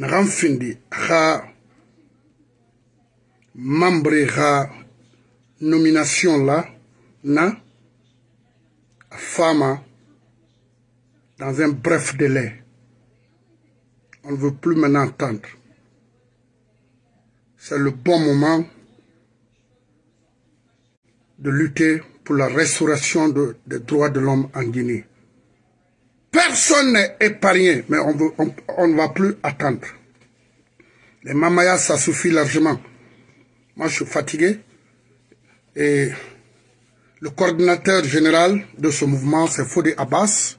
nagan findi membre ha nomination là na dans un bref délai on ne veut plus maintenant entendre c'est le bon moment de lutter pour la restauration de, des droits de l'homme en Guinée. Personne n'est épargné, mais on, ne va plus attendre. Les mamayas, ça suffit largement. Moi, je suis fatigué. Et le coordinateur général de ce mouvement, c'est Fodi Abbas.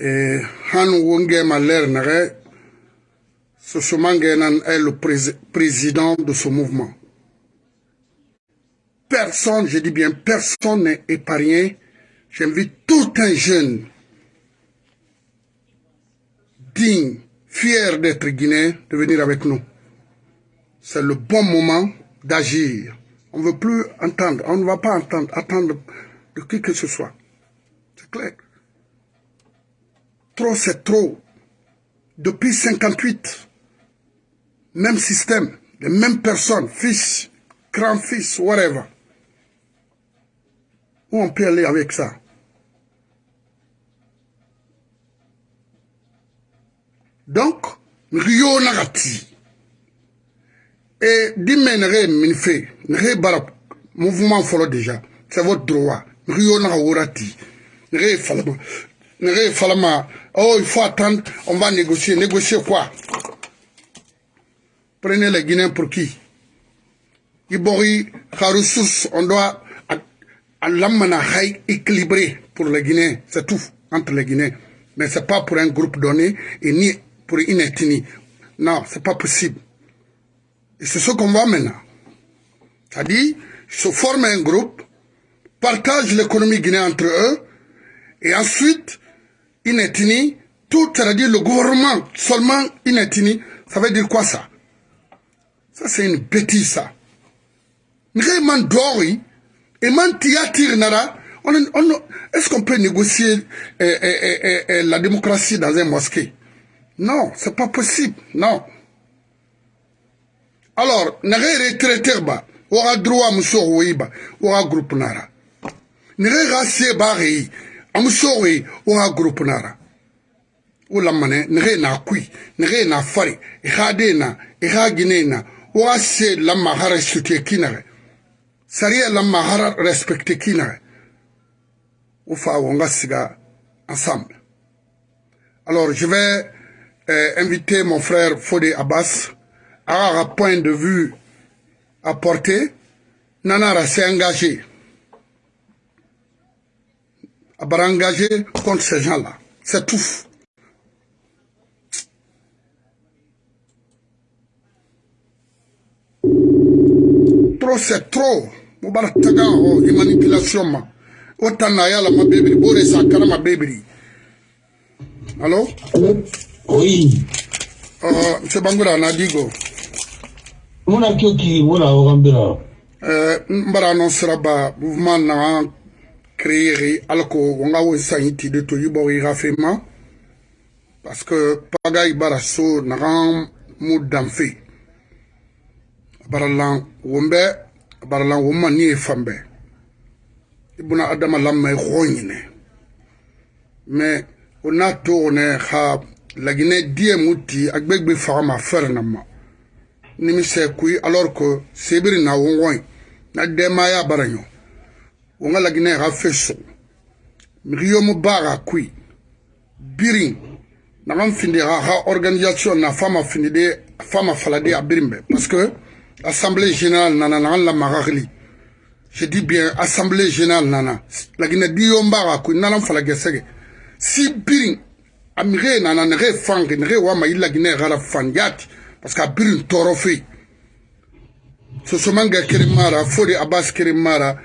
Et Han Wonge Maler Nare, est le président de ce mouvement. Personne, je dis bien personne n'est épargné. J'invite tout un jeune digne, fier d'être guinéen, de venir avec nous. C'est le bon moment d'agir. On ne veut plus entendre, on ne va pas entendre, attendre de qui que ce soit. C'est clair. Trop, c'est trop. Depuis 58, même système, les mêmes personnes, fils, grand-fils, whatever. Où on peut aller avec ça? Donc, Rio Nagati. Et dimmenere minfe, nere bara mouvement follow déjà. C'est votre droit. Rio Nagati. Nere falama. Oh, il faut attendre, on va négocier. Négocier quoi? Prenez les Guinéens pour qui? Ibori, ressources, on doit l'amana équilibré pour les Guinéens, c'est tout, entre les Guinéens. Mais ce n'est pas pour un groupe donné et ni pour une ethnie. Non, ce n'est pas possible. Et c'est ce qu'on voit maintenant. C'est-à-dire, se forment un groupe, partagent l'économie guinéenne entre eux, et ensuite, une ethnie, tout, c'est-à-dire le gouvernement, seulement une ethnie, ça veut dire quoi ça? Ça, c'est une bêtise, ça. Vraiment, et est-ce qu'on peut négocier eh, eh, eh, la démocratie dans un mosquée? Non, c'est pas possible, non. Alors, retraité ba, waka droit muso waka groupe nara. Bari, amuso wi, waka groupe nara. Mane, nare na kui, nare na fari, ihade na, ihagine na, waka se lama hara sute kinare. sariya la mahara respecté kina ou fa wonga siga ensemble alors je vais inviter mon frère Fodé Abbas à un point de vue apporté Nanara s'est engagé. À engagé contre ces gens-là. C'est tout. Trop c'est trop. Mo bara taga o i manipulation ma. O tanna yala ma bebiri bore sa kara ma bebiri allo oui. Uh, monsieur bangura na digo muna kyoki muna ogambira uh, mbara non siraba mouvement na créer alko wonga wo sanyi de to yibo i rafema. Parce que paga i bara so nagan mu danfe baralan wombe baralan womma ni e fambe ibuna adama lamma e xoñine mais o na toxone xa laginɛ diɛmu ti agbegbe fagama fɛrɛ na ma. Nimisɛ kui alɔr ko sebiri na wɔngɔi na dɛma ya bara ɲɔ wɔnga laginɛ ka fe sug migiyomu baaga kui birin nagan findi ka ka organisation na fama findi de fama falade a birin bɛ parce que assemblée générale nana nagan lamagagili je dis bien assemblée générale nana. Laginɛ diyom baaga kui nanan falagɛsɛgɛ si birin amire nana nege fange nege wama yillagi ne gara fanjati parce que a birin tɔɔrɔ fe sosomanga keremara fode abbas keremara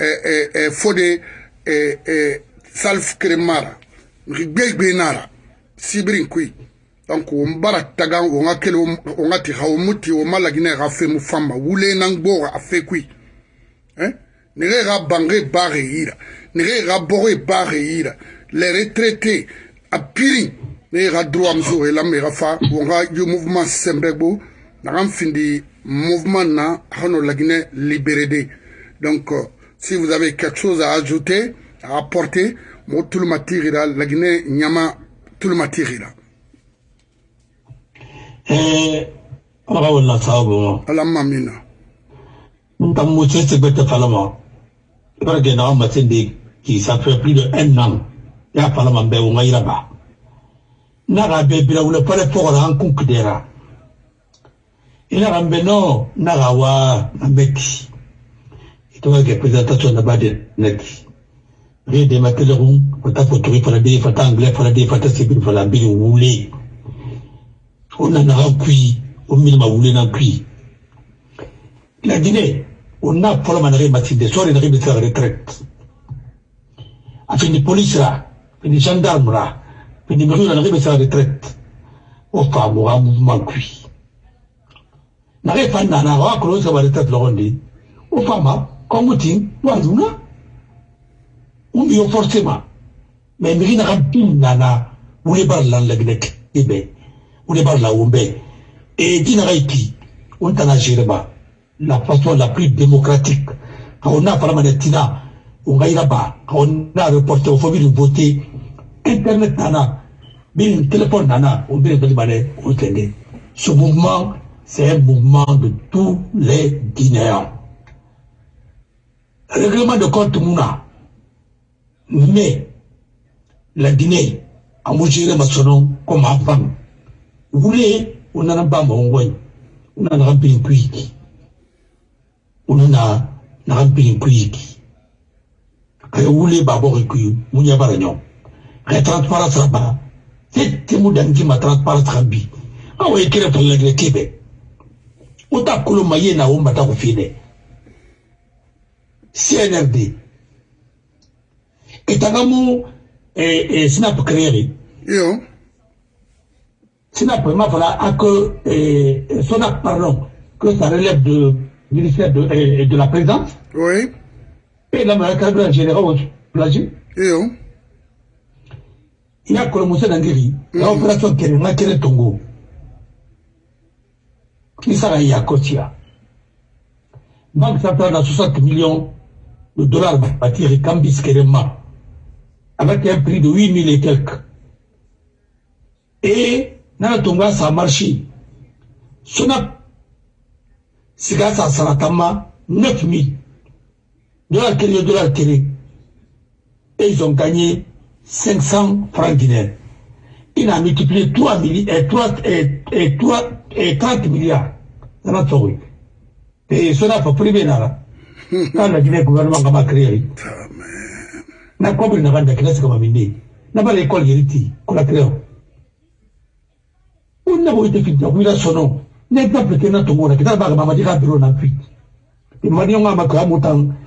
eh, eh, eh, fode eh, eh, salf keremara ngi gbegbe nara. Sibirin kui donc won bara taga won ga kele won ga ti hawo muti won malagi ne ga fe mu famba wule nan gbora a fe kui hein? Nege ga bange bare yira nege ga bore bare yira les retraités a piri ne ga droit mso e la me ga fa wo ga yo mouvement sembego na ga findi mouvement na hano lagine libéré donc euh, si vous avez quelque chose à ajouter à apporter mo tout le matira lagine nyama tout le matira eh aga wala ala mamina. Bete falama bara ge na ma tende qui ça fait plus de un an ya falama be wo ngai raba na ga be bila wala pare pour la rencontre dera ina ga be no na ga wa na meki. Ito ga présentation na bade neki. Re de ma telefon fata photographe fala de fata anglais fala de fata sibir fala bi wule. Ona na ga kui o mi ma wule na kui. La Guinée on a pour la manera de de sori na ribe sa retraite afin police la fini gendarme la fini mairie na ribe sa retraite mo ga mouvement kui na re fa na na wa ko sa ba retraite lo ndi o fa ma ko mutin wa duna o mi o forcément mais mi na ga bin na na wule bar lan la gnek ibe wule bar la umbe et ipi on tana jere ba la façon la plus démocratique quand on a parlé de Tina on quand on a reporté au famille de voter internet nana bien téléphone nana on vient de on tenait ce mouvement c'est un mouvement de tous les Guinéens règlement de compte Mouna mais la Guinée a mangé ma sonon comme avant vous voulez on a pas mon on a un na na kampini kuyiki kaya wule babo kuyu munya bara nyo kaya transparence tete mu dangi ma gre kebe uta maye na umba ta kufine CNRD etangamu eh, eh, snap créé yo. Snap ma fala eh, sonap pardon que ça relève de ministère de, eh, de la présidence. Oui et la maréchale générale au plagier yo il y a Kolomousé Nangiri, la opération Kéréma Kéré Tongo. Qui sera y à Kotia. Banque centrale a 60 millions de dollars bâtir et Kambis Kéréma. Avec un prix de 8 000 et quelques. Et, Nana Tonga, ça a marché. Sona, Siga, ça saratama, 9 000 dollars Kéré, dollars Kéré. Et ils ont gagné 500 francs guinéens. Il a multiplié 3 milliards, et 3, et, et 3, et 30 milliards dans notre pays. Et cela privé, là. Quand la Guinée, le gouvernement a créé, na compris na banda kinasi kama minde na bala école yeriti kola créé. On n'a pas été fini, on a son N'exemple que na tongo na kita ba mama dika biro na puis. Imani nga makwa mutang akwai da so amu drog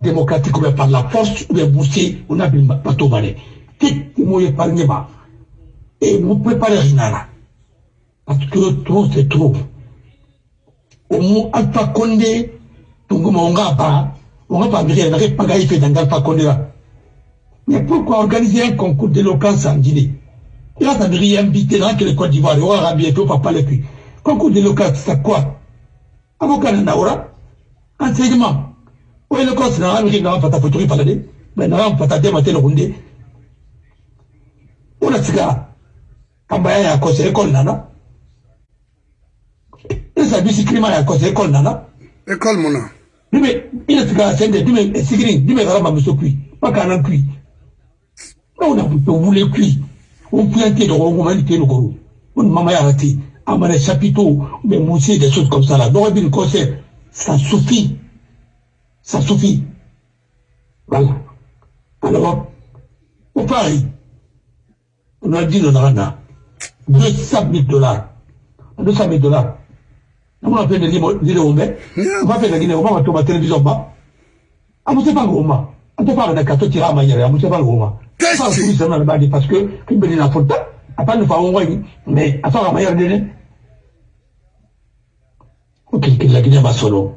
démocratique ou bien par la force ou bien boursier o na biri bateau ma dɛ tɛ mo ye par ma et vous préparez Rinala. Parce que trop, c'est trop. Au moins, Alpha Condé, Tunguma, on va pas, on va pas venir, on va pas gagner dans Alpha Condé là. Mais pourquoi organiser un concours d'éloquence en Guinée? Là, ça veut rien inviter dans le Côte d'Ivoire, on va bientôt pas parler plus. Concours d'éloquence, c'est quoi? Avocat Naura, enseignement. Ou éloquence, n'a à faire, photo, il fallait, mais n'a rien à faire, démater le Rundé. On a cigare. kamba ya kose école nana. Esa bisi klima ya kose école nana. École mona dume ina sika sende dume sigiri dume kala mamuso kui makana kui na buto wule kui on puante de rongo mani te no goro on mama ya rati amana chapiteau mais mousser des choses comme ça là. Donc une concert ça suffit ça suffit. Voilà alors au Paris on a dit le nana 200 000 dollars. 200 000 dollars. On va faire des vidéos, on va faire des vidéos, on va faire la télévision, bas. Ah, vous savez pas comment On te parle de 14 tirs à manière, vous savez pas comment Qu'est-ce que c'est Parce que, qui me dit la faute, à pas nous faire envoyer, mais attends, la manière de Ok, la Guinée va solo.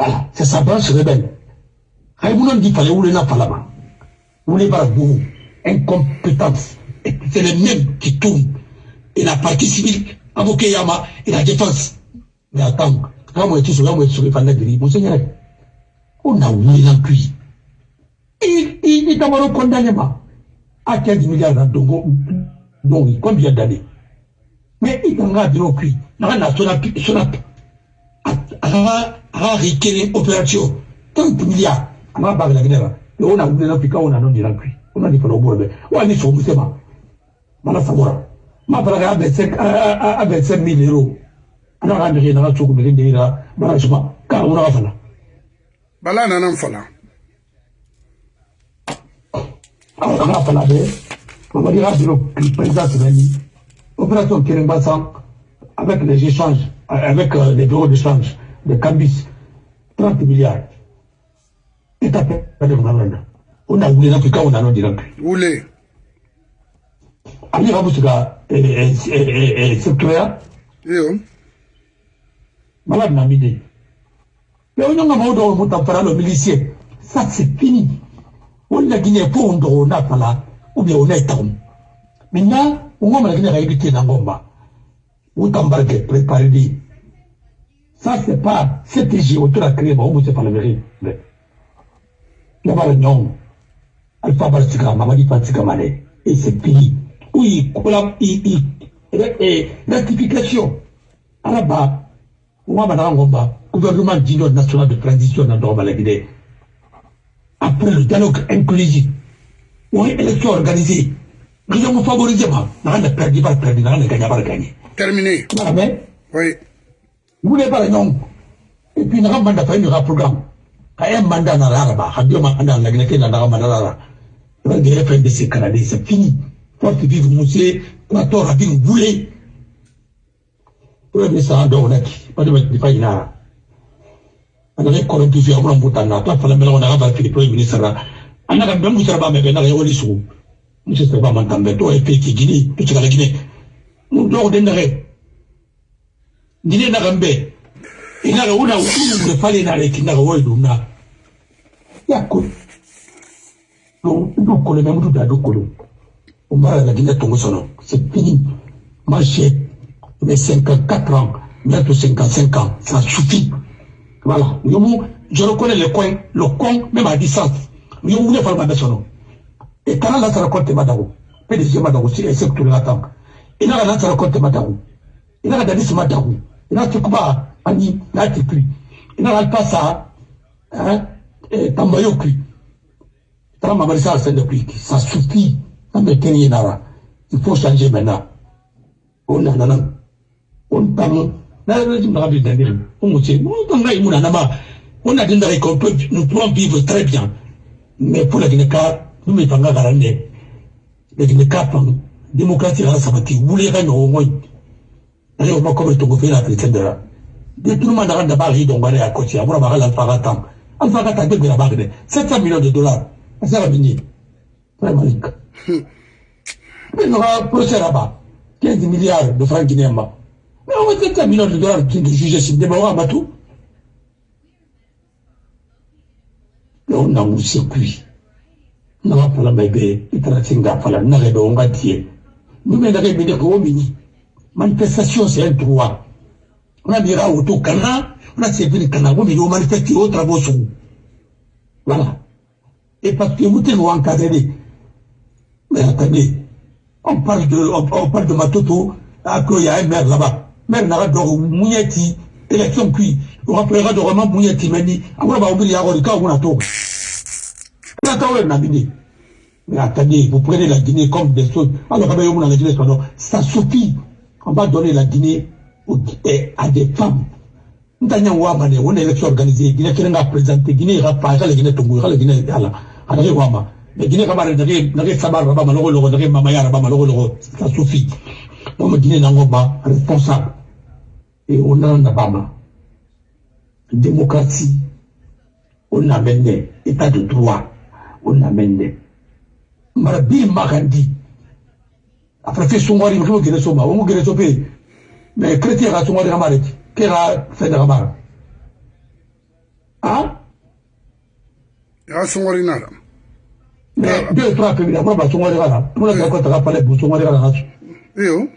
Voilà, c'est sa branche rebelle. Raïmounan dit fallait où n'a pas là-bas. Où pas beaucoup. Incompétence. C'est les mêmes qui tournent. Et la partie civile, avocat Yama, et la défense. Mais attends, quand moi je suis sur moi je suis fan de Monseigneur, on a oublié dans cuit. Il est d'abord condamné à 15 milliards d'euros. Donc, combien d'années? Mais il en a dit au sona aga rikele opération 30 milliards ama bagala ginera yo na wa ni so musema mana sabora ma baraga abe 5 abe 5000 euros. Ana ga ndire na tsuku mi ndira bara shuma ka una ga fala. Bala na nan fala. Awa ga fala be mama dira biro président opération kirimba sang avec les échanges, avec euh, les bureaux d'échange de Cambis, 30 milliards. Et amende. On a voulu l'Afrique, on a non direct. Voulez. Ali Raboussika et secteur. Malade n'a mis Mais on a un mot de parler le milicier. Ça, c'est fini. On a Guinée pour on a pas là, ou bien on est town. Maintenant, on me la Guinée dans Gomba. Ou t'embarquer, préparez-vous. Ça, c'est pas CTG autour la créer, bon, c'est pas le mérite. A le nom. Alpha Balsika, Mamadi Patsika Mane. Et c'est fini. Oui, il, il, rectification. À la on va dans gouvernement d'union nationale de transition dans le Guinée. Après le dialogue inclusif, ou une élection organisée, nous avons favorisé, on a perdu, pas perdu, on a gagné, pas gagné. Terminé. Mais, oui. Vous n'avez pas le nom. Et puis, nous avons un programme. un mandat dans l'araba, un mandat dans la Guinée, dans l'araba. Vous avez fait des Canadiens, c'est fini. Forte vive, monsieur, Quator, a dit, vous voulez. Vous avez ça en dehors, pas de mettre des failles là. On a corrompu, on a un on a fait on a fait le premier ministre. On a fait un ministre, on a fait un ministre. Monsieur, c'est pas m'entendre, toi, et puis, qui Guinée, tout ce que la Guinée. Mu dɔw de nɛgɛ dine naga mbe inaga una une fale na le kinaga wo duna ya ko do do ko le mu da do ko lo on va la dine tongo sono c'est fini. Moi j'ai mes 54 ans bientôt 55 ans ça suffit. Voilà. Yo je reconnais le coin. Le coin même à distance. Yo voulez faire ma besoin et quand la ça raconte madago PDG madago c'est c'est tout l'attend ina ka nasara kɔnte ma dagu ina ka dalisi ma dagu ina tukuba ani n'a ti kui ina ka pasa eh, tambayo kui tara mamari sa sende kui ça suffit an bɛ kɛnɛ nara il faut changer maintenant o nana na o tamu n'a yɛrɛ jim daga bi dandiri o muso o tanga yi mun nana ma o na den nous pourrons vivre très bien mais pour la Guinée ka nous me fanga garande la Guinée ka fanga démocratie ala sabati wuli ka ɲɔgɔn ŋɔɲ ale o ma kɔmi togo fɛ na la détournement yi dɔn wɛrɛ a kɔci a bɔra b'a ka alpha ka tan alpha ka tan kɛ sept cent millions de dollars. A sera min ye mais nɔgɔ procès là bas quinze milliards de francs guinéens ma mais on va sept cent millions de dollars de juge si ka batu on na mu se kui naga fala mai be itara singa fala naga be on ga tie nous mais naga de ko mini manifestation c'est un droit on a dira auto kana on a servi kana on mini manifester au travaux voilà. Et parce que vous êtes encadré mais attendez on parle de on, on parle de Matoto à qu'il y a un maire là-bas. Maire dogo munyeti élection kui rapelera dogo ma munyeti meni amuna ba ubili yako rika una toka na tawe na bini mais attendez vous prenez la Guinée comme des choses on a Guinée ça suffit. On va donner la Guinée à des femmes. Ntanya wama ne wona élection organisée. Guinée kerenga présenter Guinée ga pa ga la Guinée tongo ga la Guinée ala ala ga wama mais Guinée ga bare nage nage sabar ba ma logo logo nage mama ba ma ça suffit. Donc Guinée nango ba responsable. Et on a na bama démocratie. On amène état de droit. On amène mara bi ma kan di après fi sungwari mi kimo gere so ma wongo gere so pe mais chrétien ka sungwari ka mara ti ke ka fɛn daga mara han ya sungwari na la mais ah. deux trois pe la ba sungwari ka la mo la ko ta ka pale bu sungwari ka la yo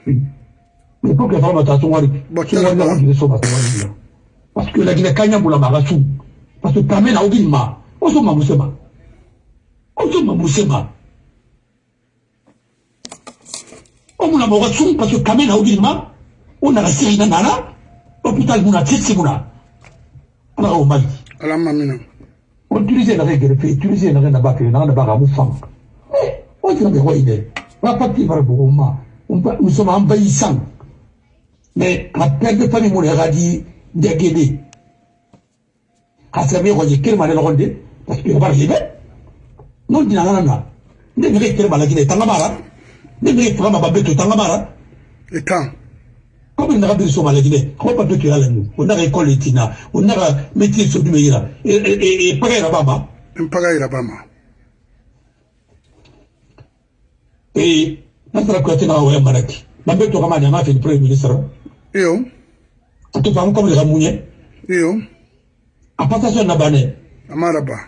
mais pour que fama ta sungwari sungwari na gere so ba sungwari na parce que la Guinée kanya mula magasu parce que tamena ogin ma oso mamusema oso mamusema o so ma musema o muna mo ga su parce que kamena ogi ma o na ga siri na nana hôpital muna titi muna ala ka o mali ala mamina o utiliser na ke gerefe utiliser na ba ke na na ba ka mu fam o tira be ko ide ba pati bara bo ma nous sommes envahissants. Mais la perte de famille mun ka di degede ka sɛbɛ ko je kirma ne lɔgɔnde parce que bara libe non dina ngana na ne kirma la gine tanga mara ne ne fama ba beto tanga mara etan comme naga biri soma lagine ko pa to kira lanu o naga école tina o naga métier so dume yira e e e paga yira baba. Mpaga yira bama e nasara ko tina o maraki bambe to kama nyama fe premier ministre iyo. To fam comme le munye. Iyo. A passation na bane. Amaraba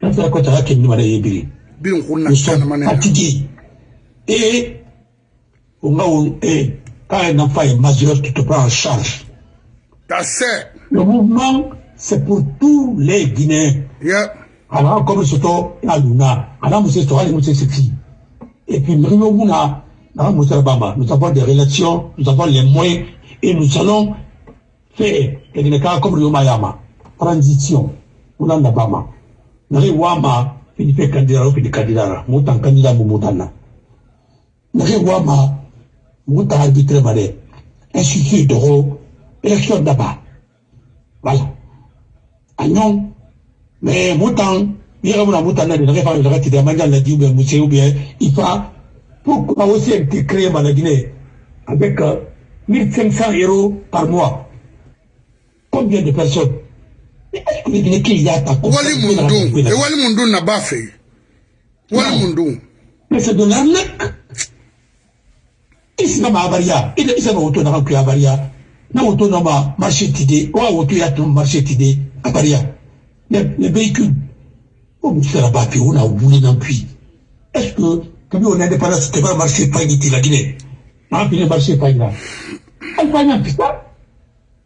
nasara ko ta ke ni mara yebiri bin kunna et on va et quand un enfant est majeur tu te prends en charge. Le mouvement c'est pour tous les Guinéens. Ya alors comme soto ya luna. Ala muso to ali muso sexy. Et puis nous muna na muso bamba. Nous avons des relations nous avons les moyens et nous allons faire et ne ka comme yo mayama. Transition. Una na bama na ri wama fini fe candidat au fini candidat. Mutan candidat mu ri wama mutan arbitre mare institut de élection d'abord voilà agnon mais mutan yɛrɛ bɛna mutan na de nɛgɛ fa nɛgɛ tigɛ man jan ladi ou bien musse ou bien ifa pourquoi aussi été créé par Guinée avec euh, 1500 euros par mois combien de personnes mais est-ce que les Guinéens qui y a ta wali mundu e wali mundu na ba fe wali mais c'est de l'arnaque isi na maabaria ida isa na woto na kan kuya abaria na woto na ma marché tide wa woto ya to marché tide abaria les, les véhicules o mu sera ba pe ona wuli na puis est-ce que kabi on indépendance c'était pas marché pas ni la Guinée na puis marché pas là. Alpha a fait ça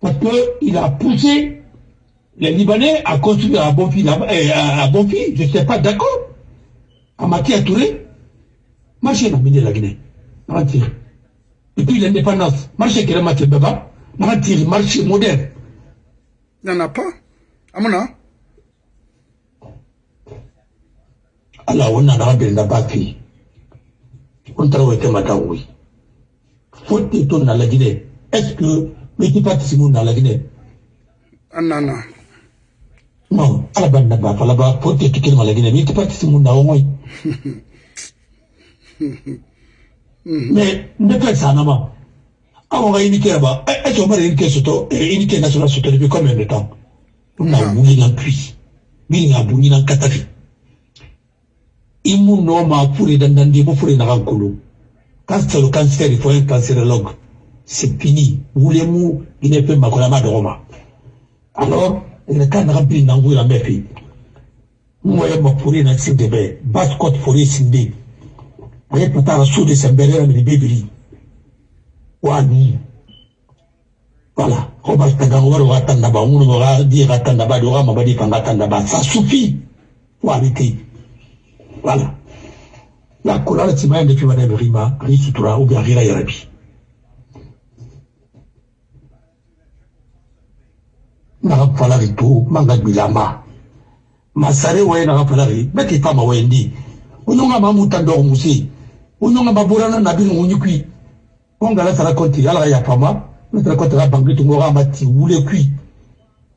parce que il a poussé les Libanais à construire à Bonfi là à, à Bonfi je sais pas d'accord. À Matia Touré. Marché na mine la Guinée na tiré et puis l'indépendance. Marché qui est marché baba na tiré marché moderne. Y'en a pas. Amuna ala wannan na rabin da baki on tarawa ke mata wui fotte to na la Guinée. Est-ce que mais qui participe na la Guinée? Anana. Non. Ala ban na ba fala ba fotte to kin la Guinée. Mais qui participe na woi mais ne fait ça na ma awo ga unité ba est-ce que on va unité soto unité nationale soto depuis combien de temps? On a wuli na puis bi na buni na katafi imu no ma fure dandandi mo fure na kankulu cancer cancer il faut un cancérologue. C'est fini. Voulez-vous il ne peut makola ma dogoma alors le kan na bi na ngula mefi mo ya ma fure na sinde be bas cote alipata rasuli sembelea ni bibili wani. Wala ko ba tanga waro ga tanda ba ngunu ga di ga tanda ba do ga ma ba di kanga tanda ba sa sufi wani te wala la kulala ti maende fi wana rima ri sutura u ga gira ya rabi na ga fala ri to manga bilamba masare we na ga fala ri beti tama wendi ununga mamuta ndo musi unyonga baburana na bin unyukui onga la sara konti ala ya fama na sara konti la bangi tungo ga mati wule kui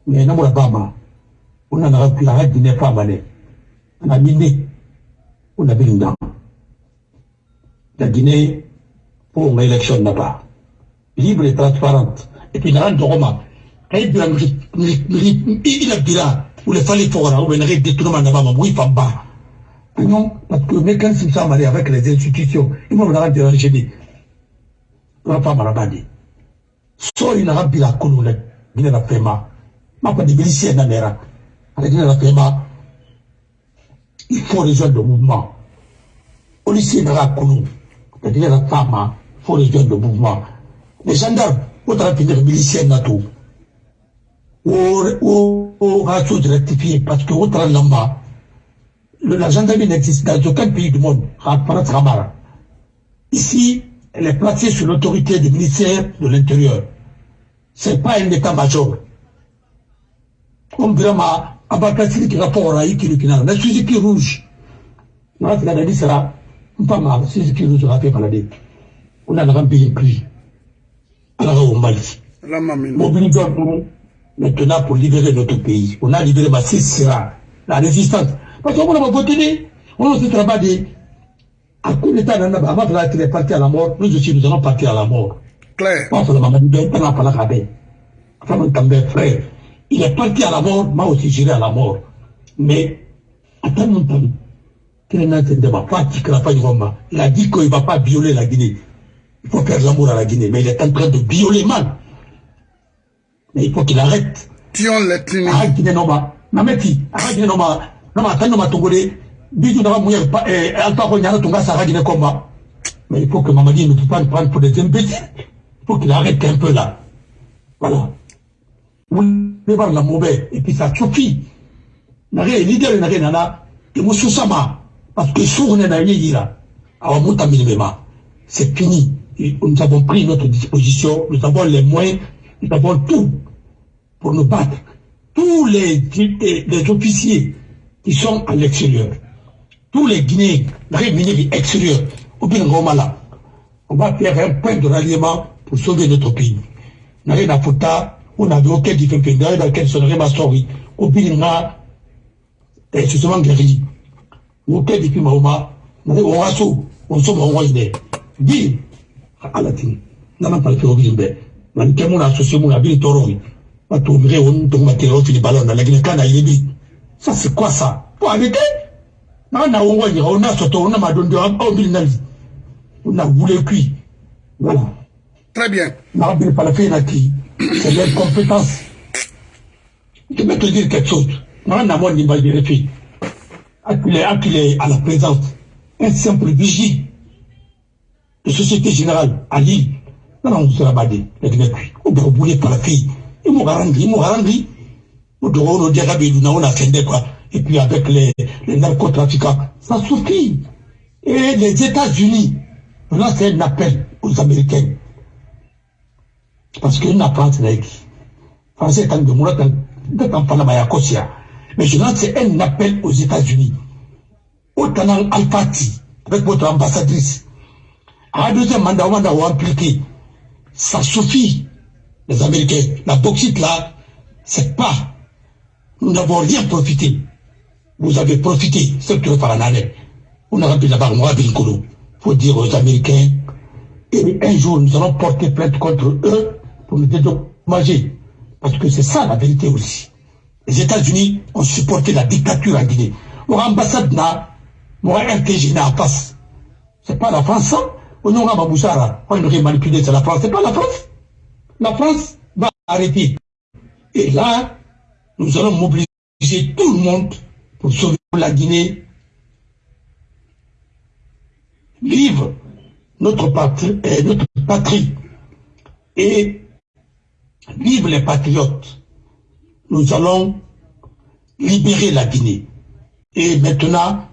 me na mura bama una na kui ha dine fama ne na minde una bin ndam la Guinée pour une élection là-bas libre et transparente et puis na ndogoma kay bila ila bila ule fali fora ou benare détournement na mama oui pamba non parce que mécanisme ça marié avec les institutions il m'a n'a dire j'ai dit on pas marabadi so ina rabila kunu la gina la pema ma pas de bilicie na mera ala gina la pema il faut rejoindre le mouvement on ici na kunu la gina la fama faut rejoindre le mouvement les gendarmes au travail de milicien na tout au ratio de rectifier parce que au travail là la gendarmerie n'existe dans aucun pays du monde. Ici, elle est placée sous l'autorité du ministère de l'Intérieur. Ce n'est pas un état-major. Comme vraiment, Abakassi qui rapport à Ikirikina, la Suzuki rouge. C'est la dit sera pas mal, Suzuki rouge sera fait balader. On a un pays plus. Alors, au Mali. Mobilisons maintenant pour libérer notre pays. On a libéré ma sera la résistance. Parce qu'on a voté, on ne se travaille à coup d'état, avant qu'il est parti à la mort, nous aussi nous allons partir à la mort. Claire. frère. Il est parti à la mort, moi aussi j'irai à la mort. Mais, attends mon. Il a dit qu'il ne va pas violer la Guinée. Il faut faire l'amour à la Guinée, mais il est en train de violer mal. Mais il faut qu'il arrête. Tion letini. Arrête Guinée Noma. Nameti, arrête Guinée Noma. Noma, tant Noma Tongolé. Bijou Noma Mouya, Alpha Ronyana Tonga Sarah Guinée Komba. Mais il faut que Mamadi ne peut pas le prendre pour des imbéciles. Il faut qu'il arrête un peu là. Voilà. Voulez voir la mauvaise. Et puis ça suffit. Nare, leader Nare Nana, et Moussou Sama. Parce que sourd n'est pas là. Minimema. C'est fini. Et nous avons pris notre disposition. Nous avons les moyens. Nous avons tout pour nous battre. Tous les, les officiers qui sont à l'extérieur, tous les Guinéens, les extérieurs, au Bingomala, on va faire un point de ralliement pour sauver notre pays. N'a na futa, on avait aucun difficulté, dans lequel sonnerait ma story, au Binga, et justement guéri. Aucun difficulté, Mahoma, on a sous, on sauve en roi, Bim, à la tine, n'a pas le fait au Bimbe. Man kemu na associé mon habile toroi. Ma tournerai on tombe matériau fini ballon dans la Guinée kana yebi. Ça c'est quoi ça? Pour arrêter? On voit on a soto on a madondo on. On a voulu cuit. Très bien. La. C'est l'incompétence. Je vais te dire quelque chose. Na moi ni mal de filles. Acculé, à la présence. Un simple vigile de Société Générale à Lille? Nana musora bade ladina kui o dogo bule par fille et mo garandi mo garandi o dogo no diaga be duna ona kende quoi. Et puis avec les, les narcotrafiquants ça suffit. Et les États-Unis là c'est un appel aux Américains. Parce na France na écrit. Français kan de de kosia mais je lance un appel aux États-Unis. Au tanang Alfati avec votre ambassadrice à deuxième mandat, on va impliqué ça suffit, les Américains. La bauxite là, c'est pas. Nous n'avons rien profité. Vous avez profité, par l'année. On a rempli là-bas, moi, Il faut dire aux Américains, et un jour, nous allons porter plainte contre eux pour nous dédommager. Parce que c'est ça la vérité aussi. Les États-Unis ont supporté la dictature en Guinée. Mon ambassade n'a, mon RTG n'a pas. C'est pas la France, hein? on aura Baboussara, on aurait manipulé, c'est la France, c'est pas la France. La France va arrêter. Et là, nous allons mobiliser tout le monde pour sauver la Guinée. Vive notre patrie, euh, notre patrie. Et vive les patriotes. Nous allons libérer la Guinée. Et maintenant,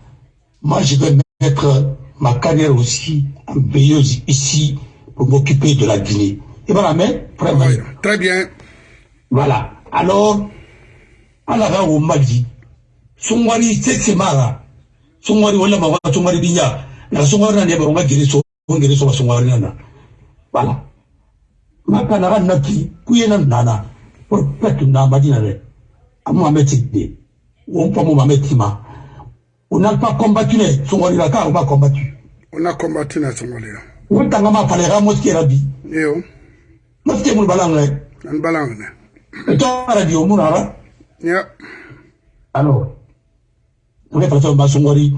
moi je vais mettre ma carrière aussi en veilleuse ici pour m'occuper de la Guinée. Et voilà, mais Oui, très bien. Voilà. Alors, ala ga wo maji sungwari sese mara. Sungwari wala ma wa sungwari binya na sungwari na ne ba nga giri so ngiri so sungwari na bala maka na kan naki kuye na nana por petu na madina re amu ameti de. On pa mu ameti ma. On n'a pas combattu les sungwari la ka on pas combattu on a combattu na sungwari la on tanga ma pale ga moski rabi yo. Moski mu balang re an balang ne to radio mu na ya alors ne fata ba sungwari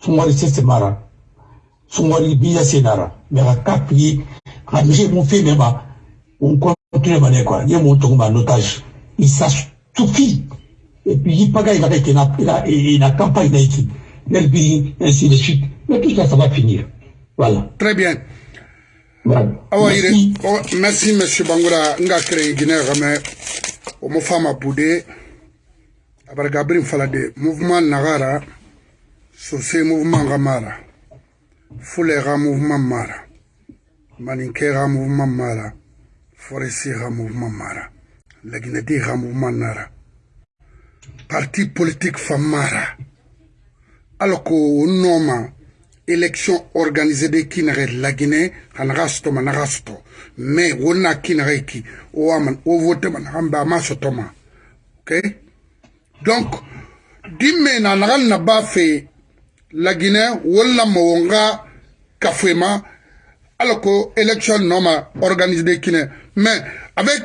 sungwari sese mara sungwari biya mais ka kapi ka me ba on continue ne quoi. Ye mu tonga en otage. Il ça suffit et puis il il va être na la na campagne d'Haïti ainsi de suite. Mais tout ça ça va finir. Voilà. Très bien. Voilà. Awa yire Merci. oh, merci monsieur o mo fama bude abarga birin fala de mouvement nagara sose mouvement ga mara fule ga mouvement mara. Maninke ga mouvement mara. Forestier ga mouvement mara. Laginadi ga mouvement nara. Parti politique fa mara. Alors ko noma élection organisée de kinare la Guinée hanaga sto managa sto mais wona kinare ki o aman o vote man hamba ma sto ma ok donc dimme na nagal na ba fe la Guinée wala mo nga kafema alors que élection noma organisée de Guinée. Mais avec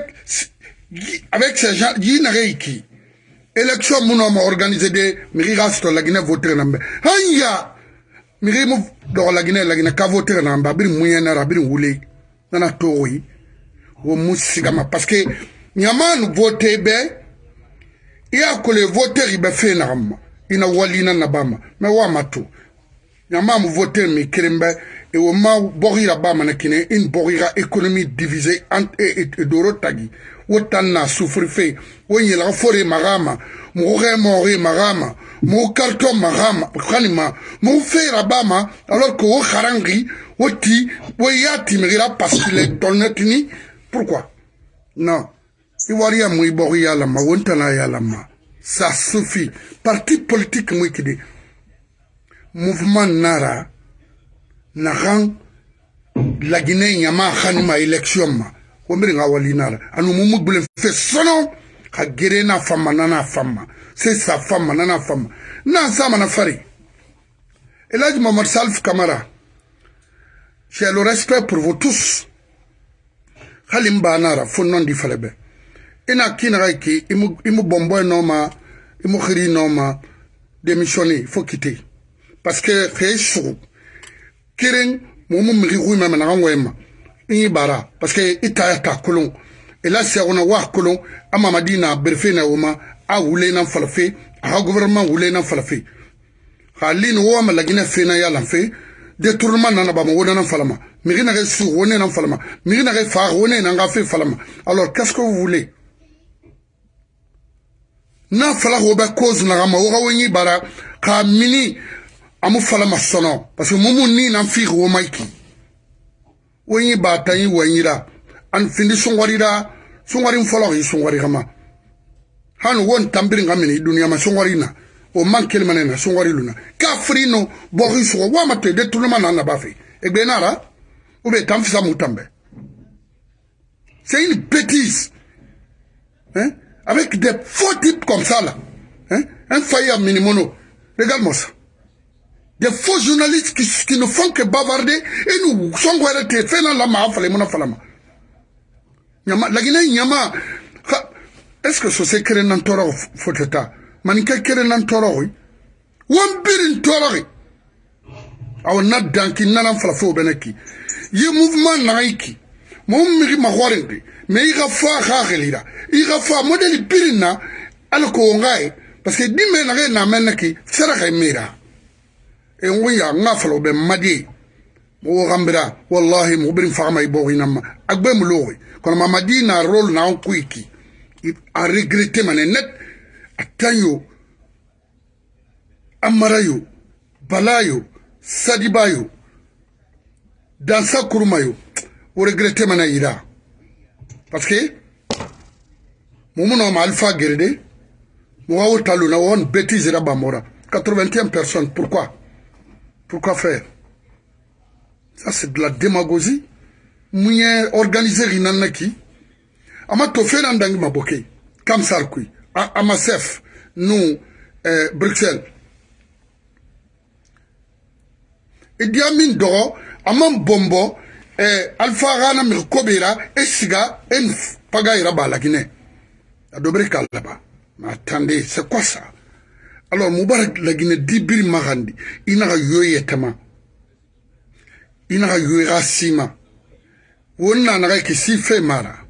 avec ces gens yi na qui élection mun ma organisé de miri gasto la Guinée voter nambe hanya! Miri mu do la Guinée la Guinée ka voter namba bir munya na rabir wule nana toyi wo musigama parce que nyaman voter be ya ko le voter ibe fe na amma ina walina na bama me wa matu nyama mu voter mi kirimbe. E wo ma bogira bama na kine. In divisée en et, doro tagi. Wotan na souffrir fe. Wo yela fore magama mu re mori magama mu karton magama khanima mu fera bama. Alors que wo kharangi wo ti wo yati migira parce que pourquoi? Non mu yala ma wontana yala ma ça suffit parti politique mu kide. Mouvement nara nagan la Guinée nyama khanima élection ma. Wombiri nga wali nara. Anu mumu bule fe sono ka gere na fama fama. C'est sa fama nana fama. Na sama na fari. Mohamed Salif Camara j'ai le respect pour vous tous. Halim ba nara fo non di falebe ina kina ki imu imu bomboy noma imu khiri noma démissionner faut quitter. Parce que xey sugu keren momu migi xuyma mena xan woyema i bara. Parce que i taya ta kolon. E la sexuna wa kolon a mamadi na berfe na woma a wule na fala fe a gouvernement wule na fala fe xa lini wo ma lagina fe na yalan fe détournement nana bama wo nana falama. Na xe sugu wo ne nan falama. Migi na xe faax wo ne nan ga fe falama. Alors qu'est ce que vous voulez? n'a fɔla k'o bɛ koos naga ma woga wo ɲi bara k'a mini amu fala ma sɔnɔ. Parce que mumu ni nan fiigi wo maiki wo ɲi baa ta ɲi wɛɲira ani findi sungwarira sungwarin fɔlɔ k'i sungwari kama. Hanu wo n tanbiri ka mini i duniya ma sungwari na. O man kelima ne na sungwari luna k'a firi no bɔki sɔgɔ wa ma to de tuluma na naba fɛ egbe e nara ou bien tan fisa mu tanbɛ. C'est une bêtise. Hein? Avec des faux types comme ça là hein un faillant minimono regarde-moi ça des faux journalistes qui, qui ne font que bavarder et nous sommes arrêtés. Fais la ma fallait mon falama. La Guinée, nyama, est-ce que ce c'est créé dans toro foteta? Manika créé dans toro, oui? Wan birin toro, aw na danki nana fala fo beneki. Ye mouvement. Mo miri ma horende. Mais il a fa khagelira. Il a fa modèle birina alko ngai parce que dimé na na meneki sera mira. e ŋuya ŋa falo be madi mo gambira wallahi mo birin fama i bogi namma agbe mu logi kono ma madi na rôle na on kuiki a regretté mané net atanyo amarayo balayo sadibayo dansa kurumayo o regretté mané ira parce que mo mo no ma alpha gerede Moua Taluna, on bêtise là Bamora. 81 personnes, pourquoi Pourquoi faire Ça, c'est de la démagogie. Mouye organisé Rinanaki. Ama tofe nandangi maboke. Kamsar kui. Amasef. Nous, euh, Bruxelles. Idi Amin Doro, Amam Bombo, eh, alpha gana mi kobera e siga en paga ira ba lakine adobere kalaba ma attendez c'est quoi ça? Alors mubarak lagine dibiri magandi inaga yoyetama inaga yoyra sima wonna naga kisi fe mara?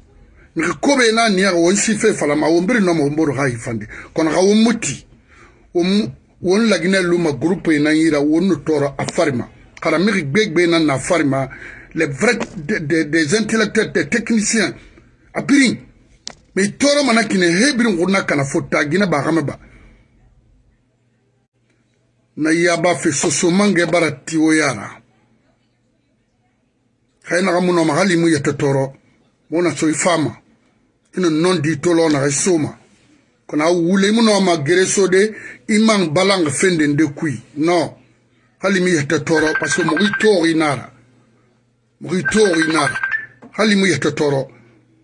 Nka kobe na ni yaga won sife falama won biri noma won boro ha ifande kono ga won muti won lagine luma groupe ina yira won toro afarima kala mi gbegbe na na farima les vrais des, des, des intellectuels des techniciens. A birin me i tɔɔrɔ mana kine he birin wurna kana fo ta gina ba xame ba na yaba fe sosomange bara tiwo yara xaye naxa munoma xa limu yete tɔɔrɔ wo na so i fama ino non di tolo naxa i soma. Kono a wule i munoma gere so de i mang balange fenden de kui. Non. Xa limi yete tɔɔrɔ parce que moxo i tooxi nara mo tori nara hali mu yata tɔɔrɔ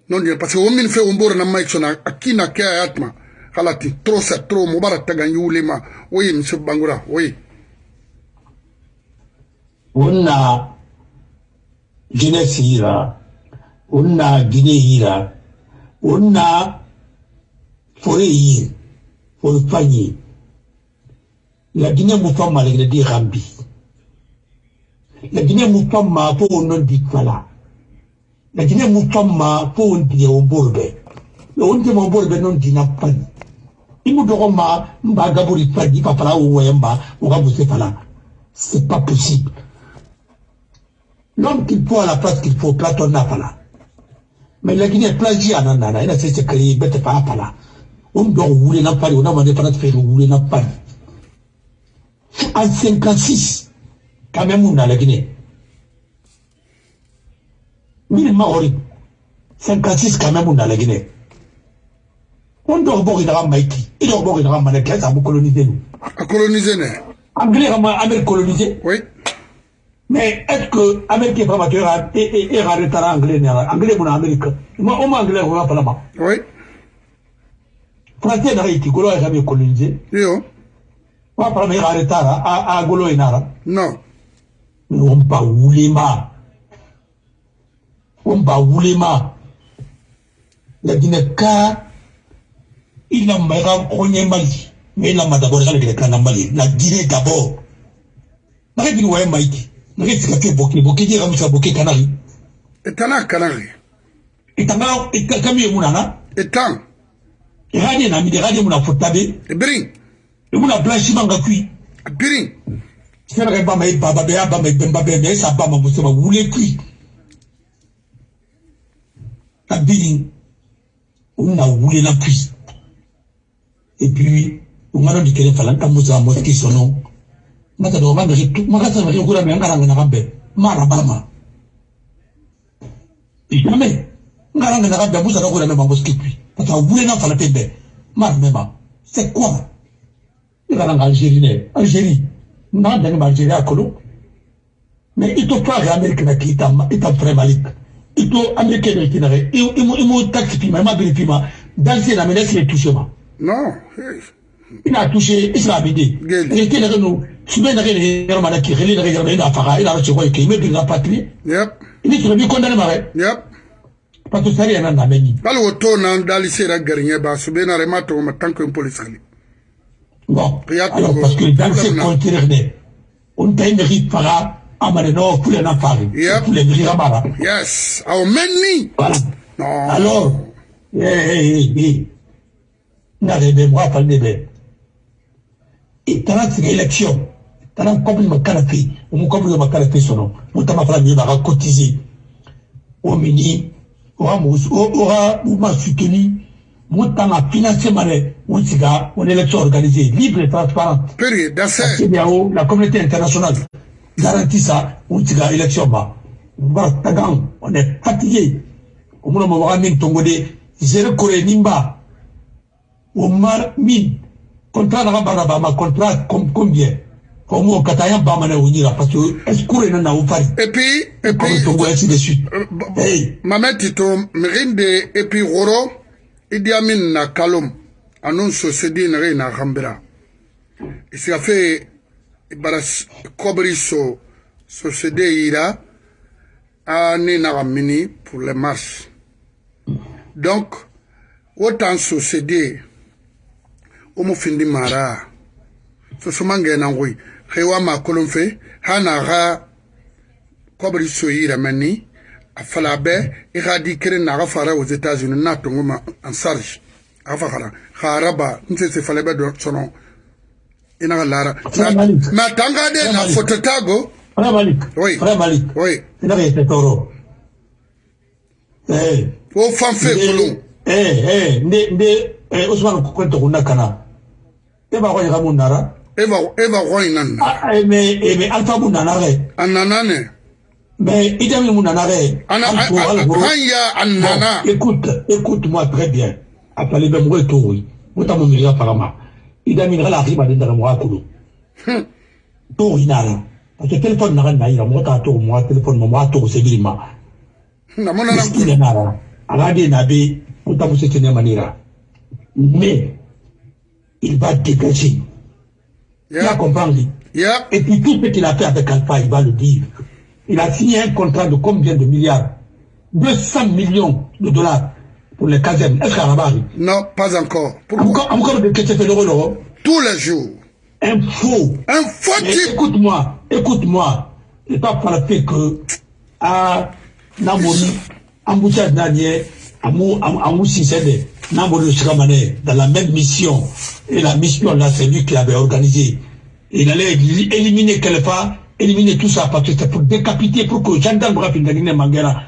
non dire parce que womin fe womboro na mai sona akina ke atma halati trop c'est trop mubarak tagan yulema oui monsieur bangura oui wonna jeunesse yira wonna guinée yira wonna fore yir fore fanyi. La guinée mu famma le di gambi la guinée mu famma fo non di fala lakini mufamma fo wontiye wo borbe yo wontiye mo borbe non dina pani imu dogo ma mba gaburi pani pa fala c'est pas possible. L'homme qu'il faut à la place qu'il faut Platon n'a pas là. Mais lakini plaji anana ina sese kari bete pa pala on doit rouler na pani on a demandé pas faire rouler na pani en 56 la Guinée. Mini maori 56 quand même na la Guinée. On doit bori daga maiki il doit bori daga mané. Qu'est-ce que coloniser nous? A coloniser né. Anglais amérique colonisé oui. Mais est-ce que amérique est tueur et et et arrêter anglais anglais mon amérique. Moi au anglais on va pas oui. Français na est colonisé. Yo. Wa para me arrêter à à golo inara non on pas wulima on ba wulema la Guinée ka il n'a pas connu Mali mais il a d'abord la Guinée kana Mali la Guinée d'abord na Guinée ouais Mike na Guinée c'est que boké boké dire comme ça boké canari etana kanari itanga ikakami munana etan radio na? Midi radio muna fotabe ebring muna blanchiment ngakui biring c'est vrai ba mai baba be ba mai bemba be mais ça ba ma musema wule kui kabini una wule na puis et puis ungano dikere falan tamuza moski sono mata do manga hitu maka sa maki kura me ngara ngana kambe mara balama jamais. Ngara ngana kambe musa do kura me moski puis pata wule na fala pembe mara mema c'est quoi? Ngara ngara Algérie ne Algérie na dani ma Algérie akolo mais ito pa Amérique na kita ita prémalik ito américain de kinare imo imo taxi pima ma biri pima dans ces amener c'est touché ma non il a touché islamidi et qui est nous sube na kene yaro mana ki khili na yaro ina faga ina ro chiko ki me bi na patrie yep ini tu bi condamné ma re yep parce que sari na na meni bal woto na dali sera ba sube na ma police khali bon. Alors parce que dans ces contrées on t'a une ri faga amane no kule na fari Yep. kule bi ramara yes. Au meni voilà. Non. Alors eh eh eh na rebe moi fa nebe et tana tiga élection tana comme makala fe o mu comme makala fe sono mu tama fala mi ba cotiser o mini o ha mu o ha mu ma soutenu financer mane mu tiga une élection organisée libre et transparente. Période d'assez CEDEAO la communauté internationale garantit ça tiga élection ba. Ba tagan on est fatigué. O mu ma wa min tongo de zéro kore nimba. Omar min contrat ma contrat combien? Au moins kataya ba mana wonyira parce que escour ina na ufari et puis et puis tongo ainsi de suite. euh, tito et puis idi amin na kalom. Anun sosedi na na gambira isi afe bara kobri so sosede ira ani na mini pour les marches donc autant sosede omo findi mara. Sosoma ngena ngoi hewa ma kolon fe hana ga kobri so yira mani afala be i ga di kere na ga fara aux États-Unis na tongo ma en charge. Afa khara kharaba nse se fale be do sono. Ina ga lara. Ma tanga de na photo tago. Oui. Oui. Toro eh. o fan fe kolon. eh eh nde nde eh Ousmane ko to kuna kana. E ba ya mun nara. Roinan ah eh mais eh mais alpha mun nana nana re ana Alpha, Alpha, hanya anana Bon, écoute, écoute-moi très bien. Appelez ben moi tout. Moi t'as mon milieu apparemment. Il a mis la riba de dans moi kulu. Tout il n'a rien. Parce que téléphone n'a rien à moi t'as tout moi téléphone moi tout c'est bien na mona na Il n'a rien. Alors des nabi moi t'as poussé tenir manira. Mais il va dégager. Tu as compris? Ya Et puis tout ce qu'il a fait avec Alpha, il va le dire. Il a signé un contrat de combien de milliards? 200 millions de dollars pour les casernes. Est-ce qu'à la non pas encore pourquoi? Encore, encore de question de l'euro, tous les jours Un faux. un faux type écoute-moi, écoute-moi. Il pas par le fait que, à Namoni, Amboucha Daniel, Amou, Sissede, Namoni Shikamane, dans la même mission. Et la mission là, c'est lui qui avait organisé. Il allait éliminer Kelefa, éliminer tout ça, parce que c'était pour décapiter, pour que gendarme Mangera.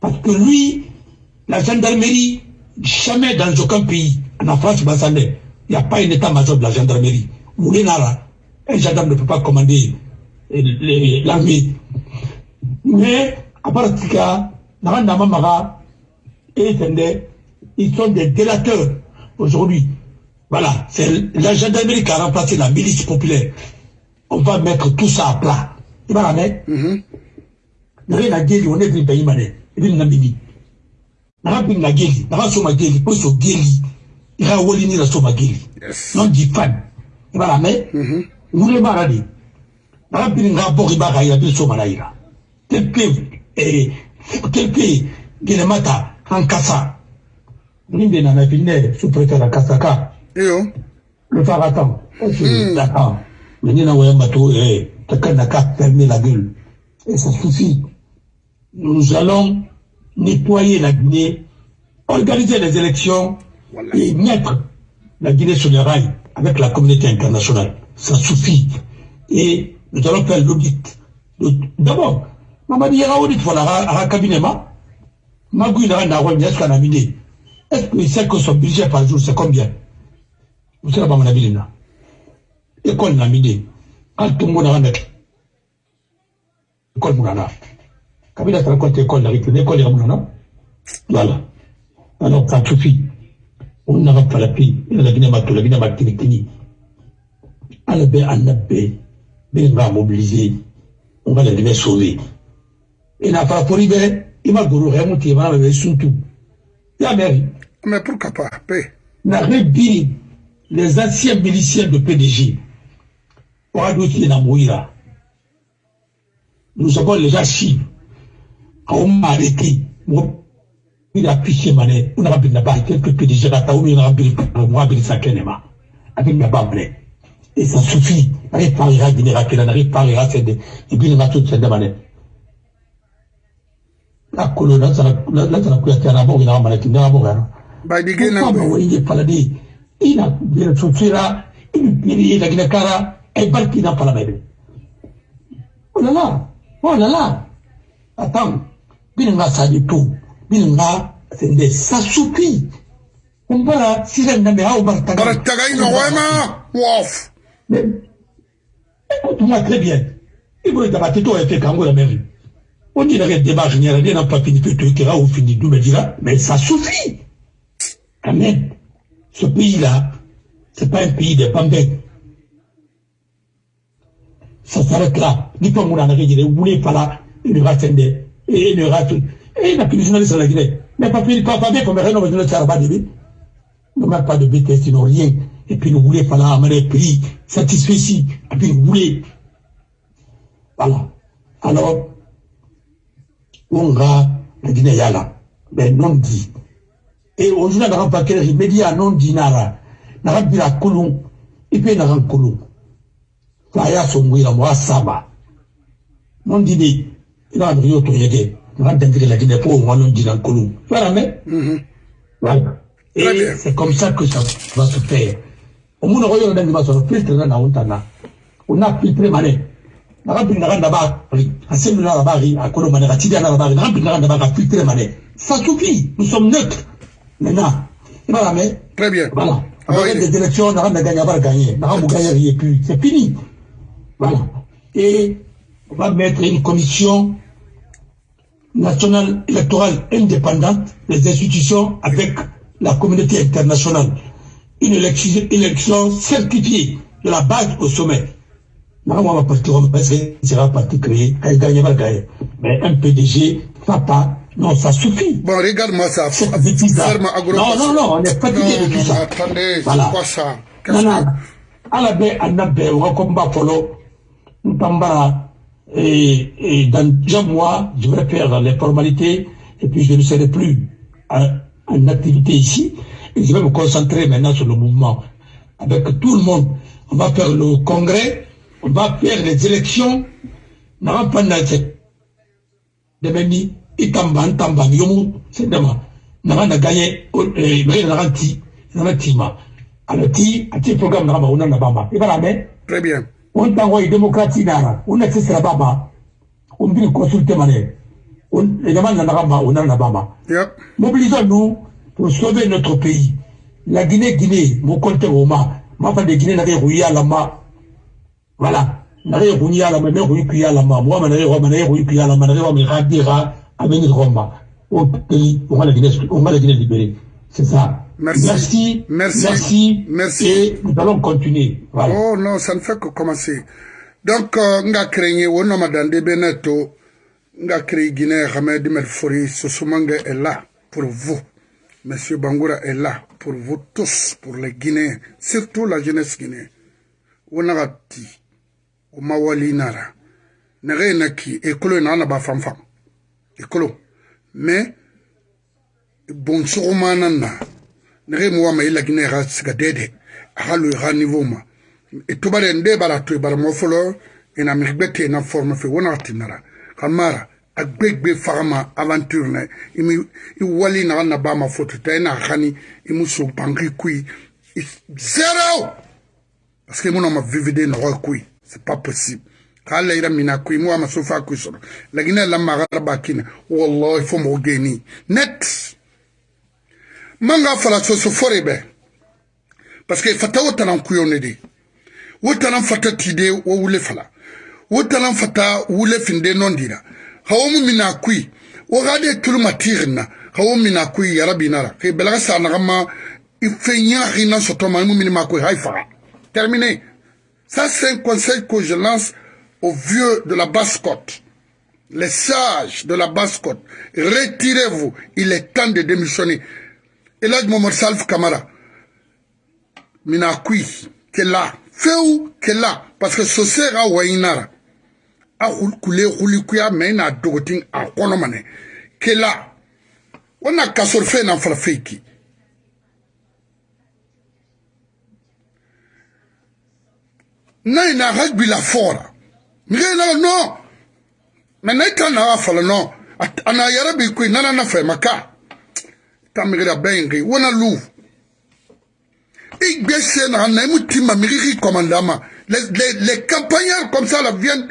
Parce que lui, la gendarmerie, jamais dans aucun pays, en France, il n'y a pas un état-major de la gendarmerie. Un gendarme ne peut pas commander euh, l'armée. Mais, à part Naranda Mamara et ils sont des délateurs aujourd'hui. Voilà, c'est la gendarmerie qui a remplacé la milice populaire. On va mettre tout ça à plat. Il va la mettre. Nare na geli on est venu payer mané. Il vient namini. Nara bin na geli, nara soma geli, pour so geli. Il a woli ni la soma geli. Non di fan. La nga bori ba soma eh tel que gele mata en kasa. Sous-préfet Le phare attend. Eh, quelqu'un n'a qu'à fermer la gueule. Et ça suffit. Nous allons nettoyer la Guinée, organiser les élections et mettre la Guinée sur les rails avec la communauté internationale. Ça suffit. Et nous allons faire l'audit. D'abord, Mamadi Yara audit pour la cabinet ma. Magou il a un est-ce qu'on a miné Est-ce qu'il sait que son budget par jour, c'est combien? Vous savez pas mon avis là. École n'a miné. Quand tout le monde a un École Moulana. Kabila école la école ya Moulana. Voilà. Alors, ça suffit. On n'a pas la a la Matou, la Matou, Alabé, Anabé, Ben va mobiliser. On va les sauver. Et n'a pas pour libérer. Il m'a gourou, il m'a surtout. Mairie. mais pourquoi pas? Paix n'a rebiri les anciens miliciens de PDG. Nous avons les archives. Quand on m'a arrêté, il a piché mané, on a bien là-bas, quelques PDG là, on a bien, moi, bien ça kenema. Avec ma. Et ça suffit. Rakela, n'arrive pas à ira, c'est des, et il m'a tout mané. La colonne, là, ça n'a, plus été il a il a ina bila la gina kara ay barki na pala bebe. Oh là là, oh là là. Attends, bila nga sa du tout, bila nga sende ça suffit. On va là, si la n'a pas au bartaga. bara tagay no wema Mais, écoute-moi très bien. Il que tu aies fait quand la mairie. On dirait que débat général, n'a pas fini, ou me dira, mais ça suffit. Quand même. ce pays-là, c'est pas un pays de pambins. Pas là, une ratende, et une ratende. Et la punition de la Guinée. Mais pas pas pas bien comme rien, on va dire de Nous même pas de BTS, rien. Et puis nous voulons pas amener prix, satisfait ici. Et puis nous. Voilà. Alors, on va, la Guinée, là. Mais non dit. Et aujourd'hui, on a pas quel média non dit nara. Nara bila kulung. Et puis saba. La. Voilà. Et c'est comme ça que ça va se faire. On a dans la ontana. On a bin bin. Ça suffit. Nous sommes neutres. Maintenant. Très bien. Voilà. Des élections, on a gagné, on va gagner. On a gagné, et puis c'est fini. Voilà. Et on va mettre une commission nationale électorale indépendante, les institutions avec la communauté internationale. Une élection, élection certifiée de la base au sommet. Maintenant, on va partir, que sera parti créé, va gagner. Mais un PDG, papa, non, ça suffit. Bon, regarde-moi ça. Non, non, non, on est fatigué de tout ça. Attendez, voilà. c'est quoi ça? Non, non. ala bɛ a labɛn o ka combat fɔlɔ et, dans deux mois je vais faire les formalités et puis je ne serai plus en, activité ici. Et je vais me concentrer maintenant sur le mouvement. Avec tout le monde. On va faire le congrès on va faire les élections. Naga panna cɛ dɛmɛ ni i tamba n tamba ni yomu c'est ti programme Très bien. On tango ye démocratie nara una ti sira bama on biri consulter mané on également na naga ma una na bama Yep. mobilisons-nous pour sauver notre pays la Guinée Guinée mon compte Roma ma fa de Guinée na ke ruya la ma voilà na ke ruya la ma ruya la ma ma ma dira Roma au pays on va la Guinée on va la Guinée libérer c'est ça Merci. merci Merci. merci et nous allons continuer voilà Oh non, ça ne fait que commencer. Donc, euh, nga créé, on a madame Beneto, nga créé Guinée, Hamed Melfori, Sosumangue est là pour vous. Monsieur Bangoura est là pour vous tous, pour les Guinéens, surtout la jeunesse guinéenne. On a dit, au Mawali Nara, nere naki, ekolo na ba fam fam. Ekolo. Mais, bon surumana na, nere mwa ma ila Guinée ra siga dede, halu ha niveau ma. E tubare nde bara to bara mo folo ina mi gbete na forme fe wona tinara. Kamara agbegbe farama aventure na. Imi i wali na na ba ma foto ta na khani imu so bangi kui. Zero! Parce que mon ma vivide no kui. C'est pas possible. Kala ira mina kui mo ma so fa kui so la gina la magaraba kina wallahi fo mo geni net manga fala so so forebe parce que fata wotana kuyone de. Wotana fata tide wo wule fala. Wotana fata wule finde nondira hawo mu mina kui. Wo gade tulma tirna hawo mina kui ya rabbi nara ke belaga sa na ma ifenya rina soto ma mu mina kui haifa terminé ça c'est un conseil que je lance aux vieux de la basse-côte. Les sages de la basse-côte. Retirez-vous. Il est temps de démissionner Elad Mohamed Salf Kamara. Mina kui ke la feu ke la parce que so sera wainara. A kule kuli kuya me na dogotin a kono mane. Ke la wana kasor fe na fara feki. Na ina rugby la fora. Mire na no. Mais na ita na fala no. At- ana yara bi kui nana na fe maka tamire bengi wana lu Igbese na na mutima miriri commandama. Les, les, les campagnards comme ça là viennent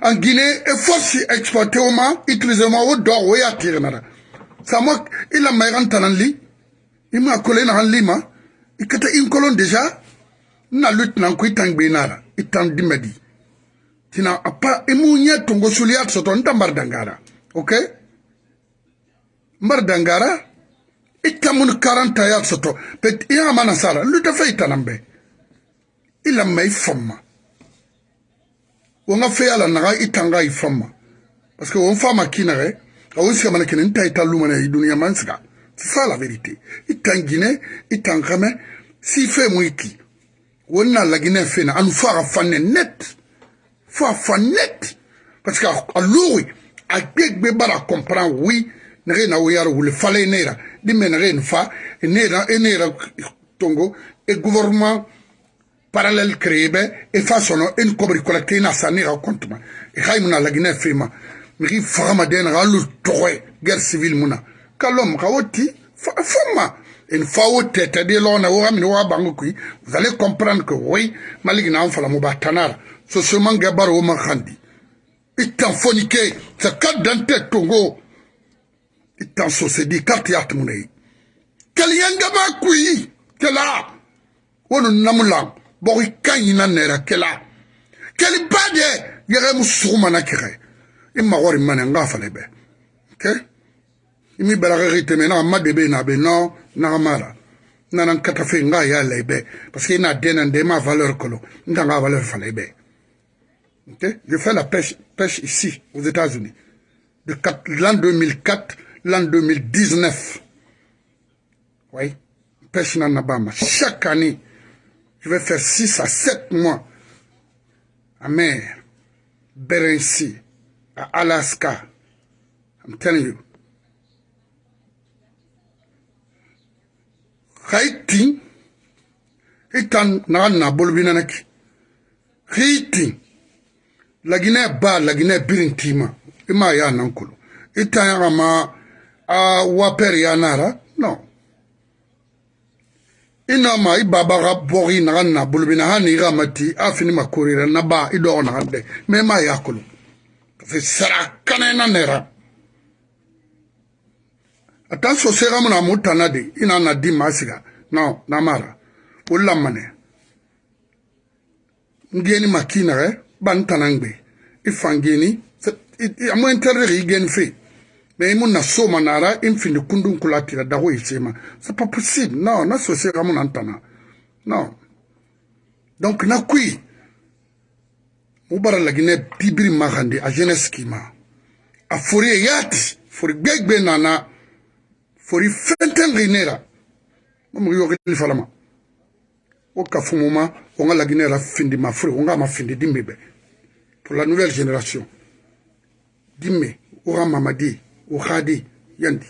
en Guinée et force exporter au ma, utiliser ma au d'or ou ya tire nara. Ça moi, il a maïran tananli, il m'a collé na li ma, il kata une colonne déjà, na lutte na kui tang benara, il tang dimedi. Tina apa imu nye tongo suliat soto nta mbardangara, ok? Mbardangara, ita mun karanta ya soto. Pet iya mana sara. Lu da fe tanambe ila mai famma wonga fe ala naga itanga ifamma parce que on fama kinare awon sika mana kinin ta ita lumana i dunia mansiga. C'est ça la vérité itangine itangame si fe mwiki. Wonna lagine fe na anu fara fanne net. Fa fa net. Parce que a lori a gbegbe bara comprendre oui nege na wiyar wule fale nera di me nege fa nera e nera tongo e gouvernement parallèle créé be e fa sono en kobri collecté na sa nera compte ma. E hay muna lagine fe ma migi fagama den ga lu toye guerre civile muna. Kalom ka woti fama en fa wo tete de lona wo amini wa bangu kui. Vous allez comprendre que oui maligi na fala mo batanara. So seulement gabar wo man khandi itan fonike sa kad dante tongo itan so se di carte yat munay kaliyanga ba kui kala wono namulang boki kanyina nera bade yere musuma na kire imma wari mane nga fale be. Okay imi balaga riteme na be no na fe parce que na ma valeur je fais la pêche pêche ici aux États-Unis. De l'an 2004 l'an 2019 oui pêche na nabama chaque année je vais faire 6 à 7 mois à mer Berency Alaska. I'm telling you. Haiti, itan na na bolbina naki. Haiti, la Guinée ba la Guinée birintima, ima ya nankulu. Itan ya ma a waper ya nara, no. Ina ma i baba ga bori na na bolbina ha ni ramati afini makurira na ba ido na hande. Me ma yakulu. sara kanena nera. Ata so sera muna mutana de ina na di masiga no na mara. Ulla mane. Ngeni makina re ban tanangbe ifangeni amo interre igen fe na ye mu na soma na ra e mfindi kundu nkulu atira dago e tsema c'est pas possible. Non na so se ga mu na ntana non. Donc na kui mu bara lagi ne bibiri magande a jeunesse kima a fori e yati fori gbegbe nana fori fentengi nera mo mu yogili falama. O kafumuma o nga lagi nera findi mafuri o nga mafindi dimbe. Be pour la nouvelle génération. Dimbe o ga mamadi. Khadi yandi.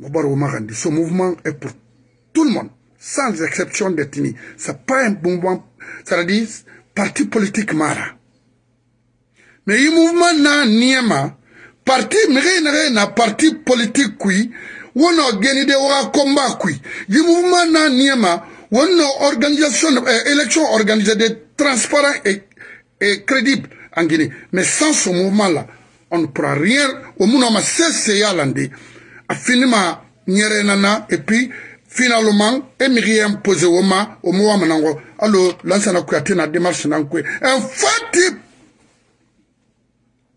Ce mouvement est pour tout le monde sans exception d'ethnie c'est pas un mouvement ça veut dire parti politique mara. Mais i mouvement na niema parti nege na parti politique kui wono geni de wa combat kui i mouvement na niema wono organisation euh, élection organisée de transparent et, et crédible en Guinée. Mais sans ce mouvement là on ne pourra rien. Monde ma cesse ya lande a finima nyere nana et puis finalement emiri imposé woma omo wa manango alo lansana kuyate na démarche nan kwe en fait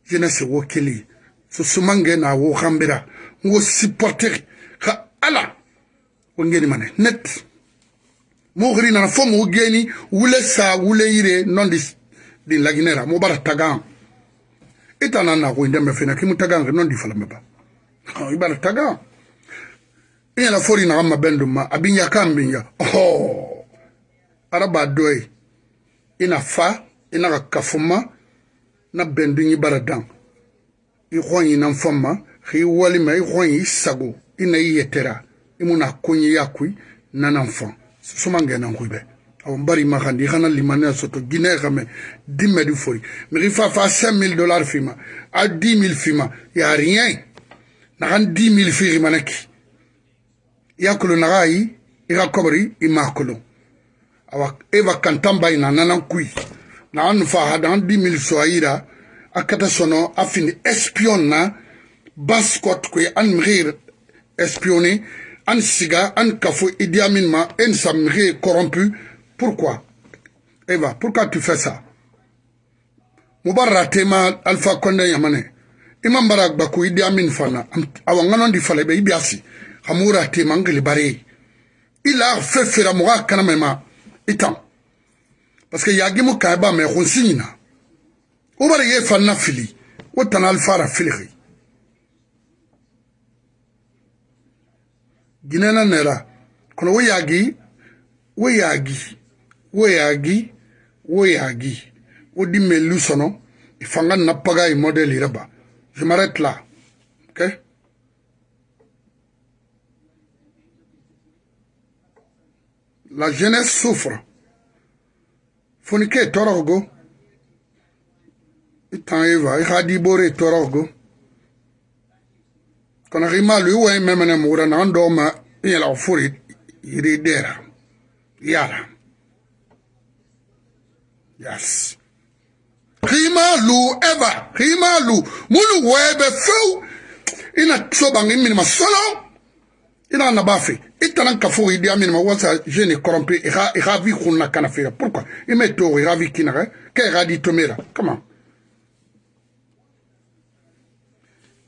jeunesse wo keli so sumange na wo khambira ngo supporter ka ala wo ngeni mane net. Mo gri na fo mo geni wule sa wule yire non di di laginera mo bara i tana nako inda me fena kimu taga ngi non di fala meba oh, i bala taga. I yana fori na ma bendu ma abinya kambinya oh araba doy ina fa ina ka kafuma na bendu ni bara dan i khonyi na mfama khi wali ma i khonyi isago. Ina i yetera imuna kunyi yakui na na mfa. Sumangena ngwibe ma khandi khana limane soto guinée xame dimme du fori. Mais il fa fa 5000 dollars fima à 10000 fima y a rien na kan 10000 fi manaki yakulu nagai iga kobri imakulu awa eva kantamba ina nanan kui. Na an fa hadan di mil soaira akata sono afini espion na baskot kwe an mrir espionné an siga an kafo Idi Amin ma en sa corrompu Pourquoi Eva, pourquoi tu fais ça Mouba ratema Alpha Konde Yamane. Imam Barak Baku Idi Amin Fana. Awanganon di Falebe Ibiasi. Amoura tema Angeli Bari. Il a fait faire Moura Kanamema. Itam. Parce que Yagimu Kaeba me Ronsigna. Oubari Ye Fana Fili. Otan Alpha Rafili. Ginena Nera. Kono Yagi. Yagi. wo yagi wo yagi wo di melu sono ifanga na paga i modèle iraba je m'arrête là ok? La jeunesse souffre. Foni ke tɔɔrɔ go i tãn ye va. I xa di boore i tɔɔrɔ go konak i maalu i wa i memene mugura nagan dɔɔ ma i yɛlɛg fori yiri i deera yaala Yes. Rimalu ever. Rimalu. Mulu webe few. Ina tsoba ngi minima solo. Ina nabafi. Itanan kafu idi amini mawasa jene korompe. Ira, ira vi kuna kanafira. Pourquoi? Ime to ira vi kinare. Eh? Ke ira di tomera. Come on.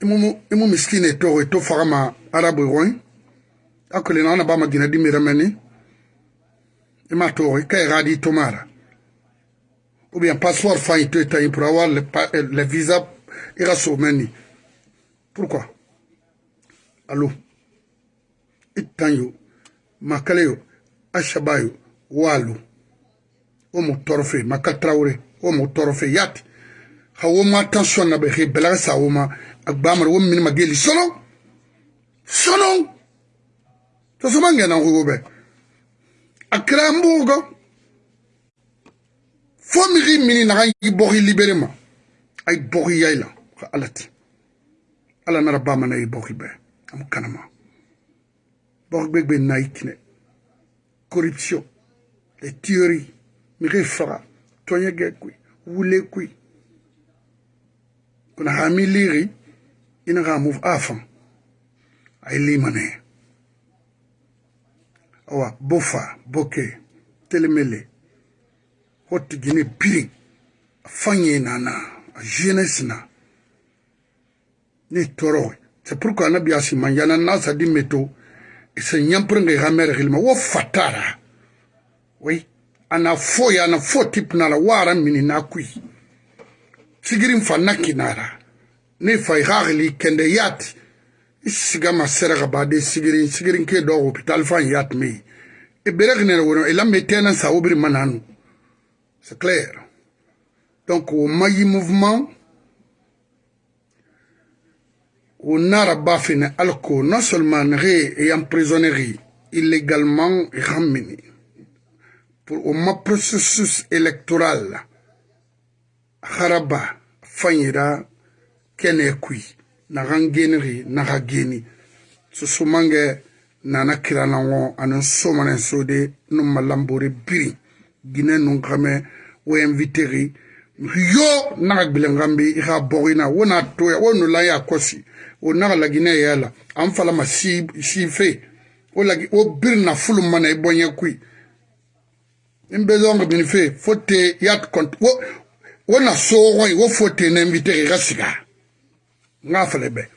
Imu, imu miskine to eto farama arabu roin. Akule na anabama gina dimira meni. Ima to ira di tomara. Ou bien passeport failli taille pour avoir le, le visa ira someni pourquoi? Allô? Itanyo makaleyo ashabayo walu. O mo torfe makatraure o mo torfe yati. Hawo ma tension na be he belaga sa wo ma agbamar wo min mageli. Sono sono to so mangena wo be akra mbugo fo miri mini na yi bori libéré ma. Ay bori yayla alati ala nara bama na yi bori be. Am kanama borgbegbe naikine corruption les tueries mire faga tonyege kui wule kui kuna hami liri. Ina ga move afan. Ay limane awa bofa boke telemele haute guinée birin a fanye nana a jeunesse na. Ne toro c'est pourquoi anabi asimanjana nasa di meto e ise ñamprenge ha mere xilma wo fatara. Oui ana fo yana fo tip nala wara mini na kuy sigirin fa nakkinara ne fay xaaxili kende yaati i sigama seraxa bade sigirin sigirin ke do hôpital fan yaat mey i e berexinene wono i e lame tenan sa wobiri mananu. C'est clair. Donc au mayi mouvement au Narabafine Alco, non seulement ré et emprisonnerie illégalement ramené pour au processus électoral haraba fanyira kene kui na rangeneri na hageni susumange nana kirana ngo anan somane sode no malambore biri guinée nun xame wo inviteri. Yo naxa gbilenxanbi i xa boxina wo na toya wo nu laya kosi wo naxa la guinée ye la an falama si si fe. Wo lagi wo bir na fulu mana i boɲe kui. In bezonga bini fe fo te yat kont wo wo na soxoy wo fo te na inviteri i xa siga. Nga fale be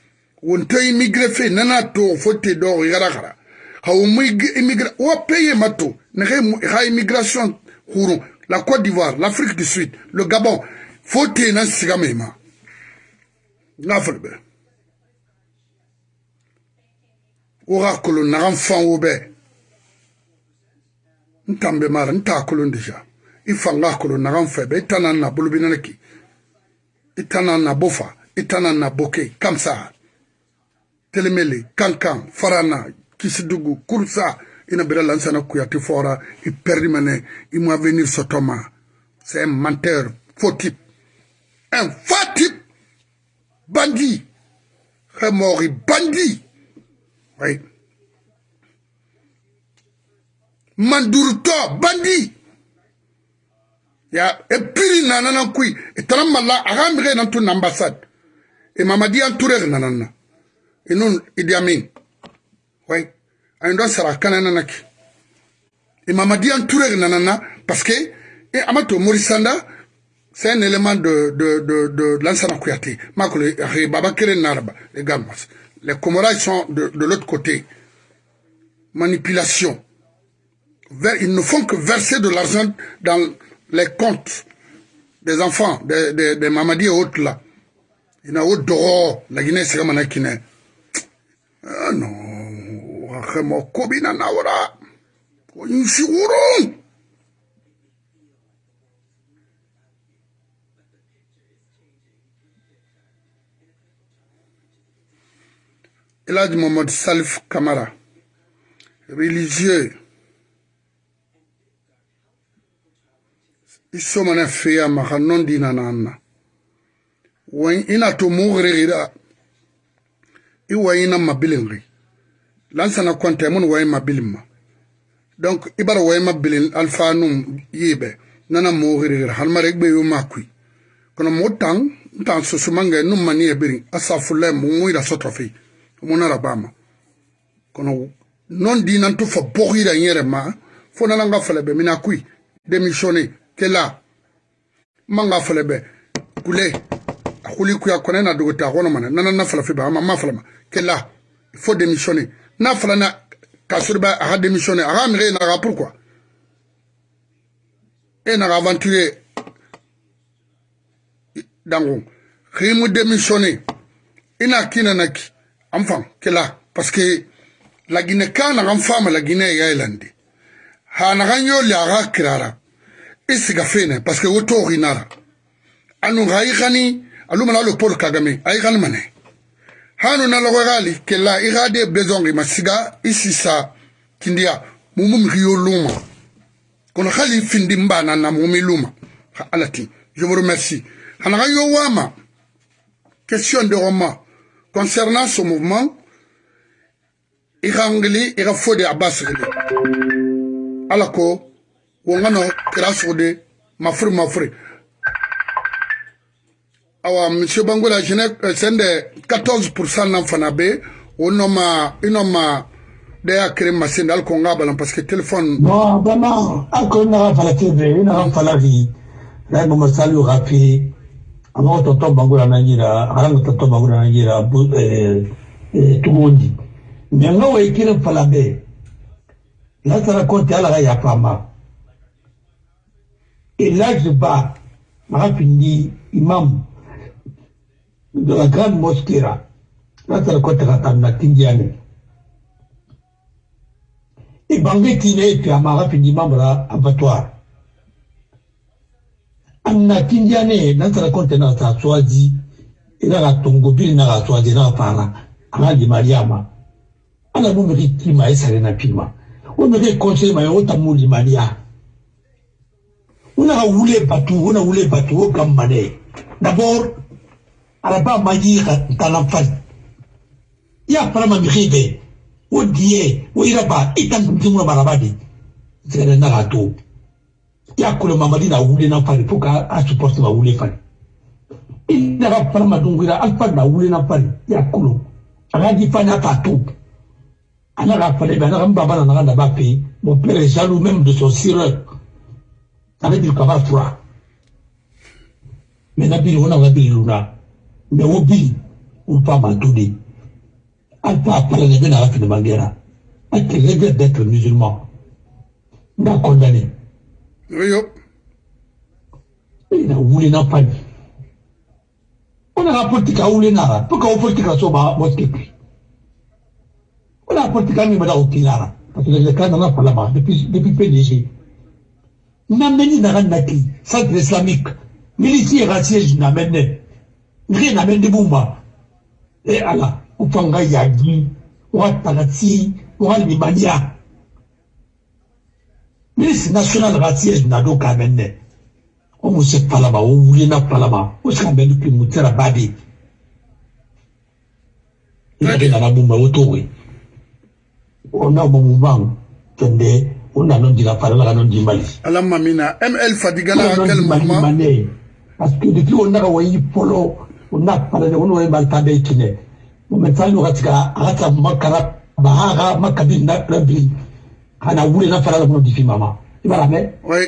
wonto immigré fe nana to fo te doxo i xara xara xa wo mu immigré wo peye ma to nexe xa immigration huru la côte d'ivoire l'afrique du sud le gabon fo te nan siga mai ma nga fɔli bɛ wo ka kolon nagan fan wo bɛ n tan bɛ mara n t'a kolon deja i fan ka kolon nagan fɛ bɛ i ta na na bolo bɛ nana ki i ta na na bo fa i ta na na bo ke kamsa. Telemele kankan farana kisidugu kurusa ina bira lansana kuyati fora i perdi mene i mo avenir sotoma c'est un menteur faux type un faux type bandit remori bandit oui manduruto bandit ya e piri nanana kui. E tara malla aga mire nan tu ambassade e mamadi an touré nanana e non idi amin oui an sara kana nana ki imamadi an touré nanana parce que et amato morisanda c'est un élément de de de de kere naraba les gammas les sont de de l'autre côté manipulation. Ils ne font que verser de l'argent dans les comptes des enfants, des, des, des Mamadi et autres là. Il y a autre dehors, la Guinée c'est comme un. Ah non, vraiment, Kobina Nawara. Insigurung. Elad Mohamed Salif Kamara, religieux, iso mana feya maka non dina na anna wan ina to mugrigira i wayina mabilin lansana konte mun wayi mabilin ma donc i bara wayi mabilin alfa num yibe nana mugrigira halmare gbe yo makui. Kono mo tan susumange num mani ebirin asafulle mu muira sotrofi munara bama. Kono non dinan to fa bogira yere ma fo nana nga fale be mina kui démissionner kela. Manga fale be kule. Akuli kuya kone na dogo ta kono mana nana na fala fe ba ma ma fala ma kela. Il faut démissionner n'a falana ka soriba a ka démissionné a ka minɛ e naka pourquoi? E naka aventure dango kimu démissionné i na kina na ki an fam kila parce que lagine ka naka n fama lagine ya yelande ha naka n yoli a ka kirara i siga fene parce que wo toxinara anu ka i xani alu mana alo paul kagame a i xani mane hanu na logo gali kela igade besoin ma siga isisa kindia luma. Kono khali findi na mumi luma. Alati je vous remercie. Question de roman concernant ce mouvement i ka ngili i ka fo de a awa monsieur bangola jene sende 14 nan fana be o nɔma i nɔma da y'a kere masinde hali ko n k'a balan parce que téléphone bon vraiment hali ko n ka fala te bɛ i nana fala bi la goma sali ka fi a ma ko tɔtɔ bangola na jira a kana tɔtɔ bangola na jira tugun di mais n ka wa i kere fala bɛ n'a taara kɔnti ala ka yafa n ma et là je bas maka fini imam de la grande mosquée ra la tara konte ka tanna tindiane. E bange tine e pe amaga findi imam ra abattoir. Anna tindiane na tara konte na ta swazi ina ka tongo bili na ka swazi na ka fara ana di mariama ala mun bɛ kima e sare na pima o bɛ kɛ conseil ma ye o ta mu limaniya o na ka wule batu o na wule batu o ka mane d'abord araba ma yi ka tana fali ya fara ma mixi bɛ o diɲɛ o yɛrɛ ba i ta ntutu ŋuna maraba de sɛgɛrɛ na ka to ya kolo mamadi na wule na fali fo ka a supporte ma wule fali i na ka fara ma dungira alfa na wule na fali ya kolo a ka di fani a ka to ana ka fale bɛ ana ka baba nana ka daba pe mon père est jaloux même de son sireur. Veut dire kaba fura mais na biri o na ka biri luna mais o biri o pa ma to de an pa pala ne bɛ na ka fini mangera a te regrette d'être musulman. N b'a condamné yo i na wuli na pani o na ka politique a wuli na la pour que o politique a so ba mosquée puis wala politique ni bada okilara parce que le cas dans la parlement depuis depuis PDG nameni na naki centre islamique. Milisi era siège na na mende bumba e ala upanga yagi wa tanati wa limania milisi national ra siège na do ka menne o mo se palama o wuli na palama o se ka mende ki mutera babi ina na bumba o towe. Ona bamubang kende ona non dira para la non di mali ala mamina ml fadigala quel moment? parce que depuis on a wayi polo on a para de on wayi balta be kine mo metal no gatka agata makara bahaga makabi na rabbi kana wule na para la non di fi mama. Ibara me? Oui.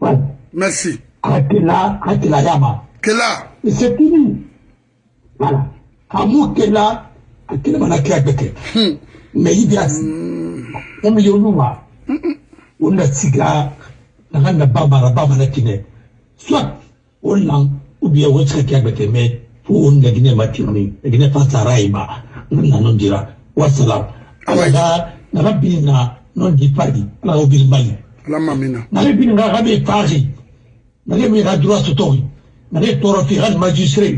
Ouais. Merci. Akela akela yama. Kela et c'est fini. Voilà. Amu kela akela mana kia beke hmm. mais il y a kama yonuma wanda siga na ganda baba ra baba na kine. Soit wannan ubiya wacce kake ga teme fo wanda gine matini gine fata raiba. Na non dira wasalam ala na rabbi na non di padi ala obil mali. Ala mamina. Na rabbi na gabe pari na rabbi ga droit sotori na rabbi toro fi hal magistrat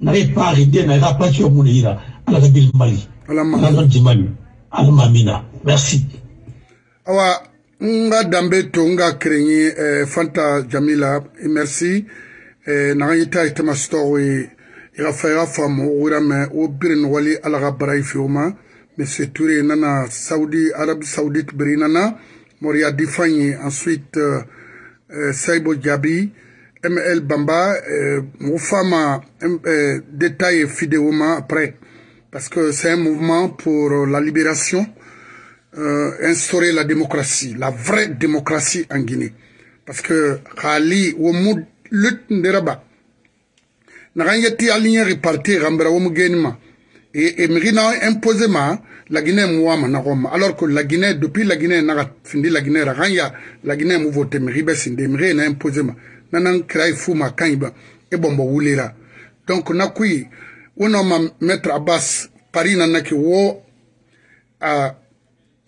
na rabbi pari de na ga patio munira ala ga bil mali. Ala ala mamina. non di mali. Ala mamina. Merci. Awa nga dambe to nga kerenyi eh, fanta jamila. Merci. Eh, naga yita itama story iga fa iga famu wira me wo birin wali monsieur Touré nana Saudi Arabie Saoudite biri nana. Moria Difanyi ensuite euh, euh, Saibo Diaby ML Bamba euh, Moufama euh, détail vidéoma après. Parce que c'est un mouvement pour la libération euh, instaurer la démocratie, la vraie démocratie en Guinée. Parce que Khali, Womu, Lut Nderaba, Narangeti aligné réparti, Rambera Womu Genima, et, et Mrina imposé ma, la Guinée Mouama Naroma, alors que la Guinée, depuis la Guinée, Naga, Findi la Guinée, Ranya, la Guinée mou voté, Mribe Sinde, Mré n'a imposé ma, Nanan Krai Fouma Kaiba, et Bombo Wulera. Donc, Nakui, on a maître Abbas, Paris Nanaki, wo, à,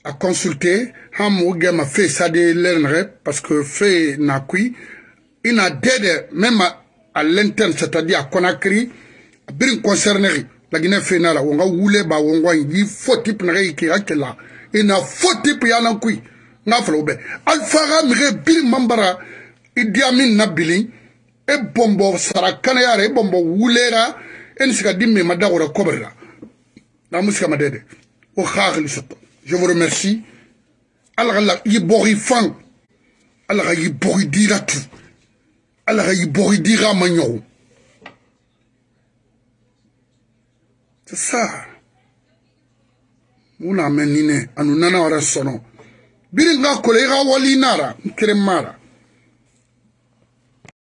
à consulter ham wuge ma fe sade lernre parce que fe na kui ina dede même à, à l'interne c'est-à-dire à Conakry birin concernerie la Guinée fe na la wonga wule ba wonga yi fo type na ina fo type ya na kui nga falo be alfaga mire birin mambara idi amin na bilin e bombo sarakana yare e bombo wulera en sika dimme madagora koberla na musika madede o khagli satta je vous remercie ala la yi bori fan ala ka yi bori dira tu ala ka yi bori dira manyo c'est ça muna menine anu nana wara sono. Biri nga kole ga wali nara nkere mara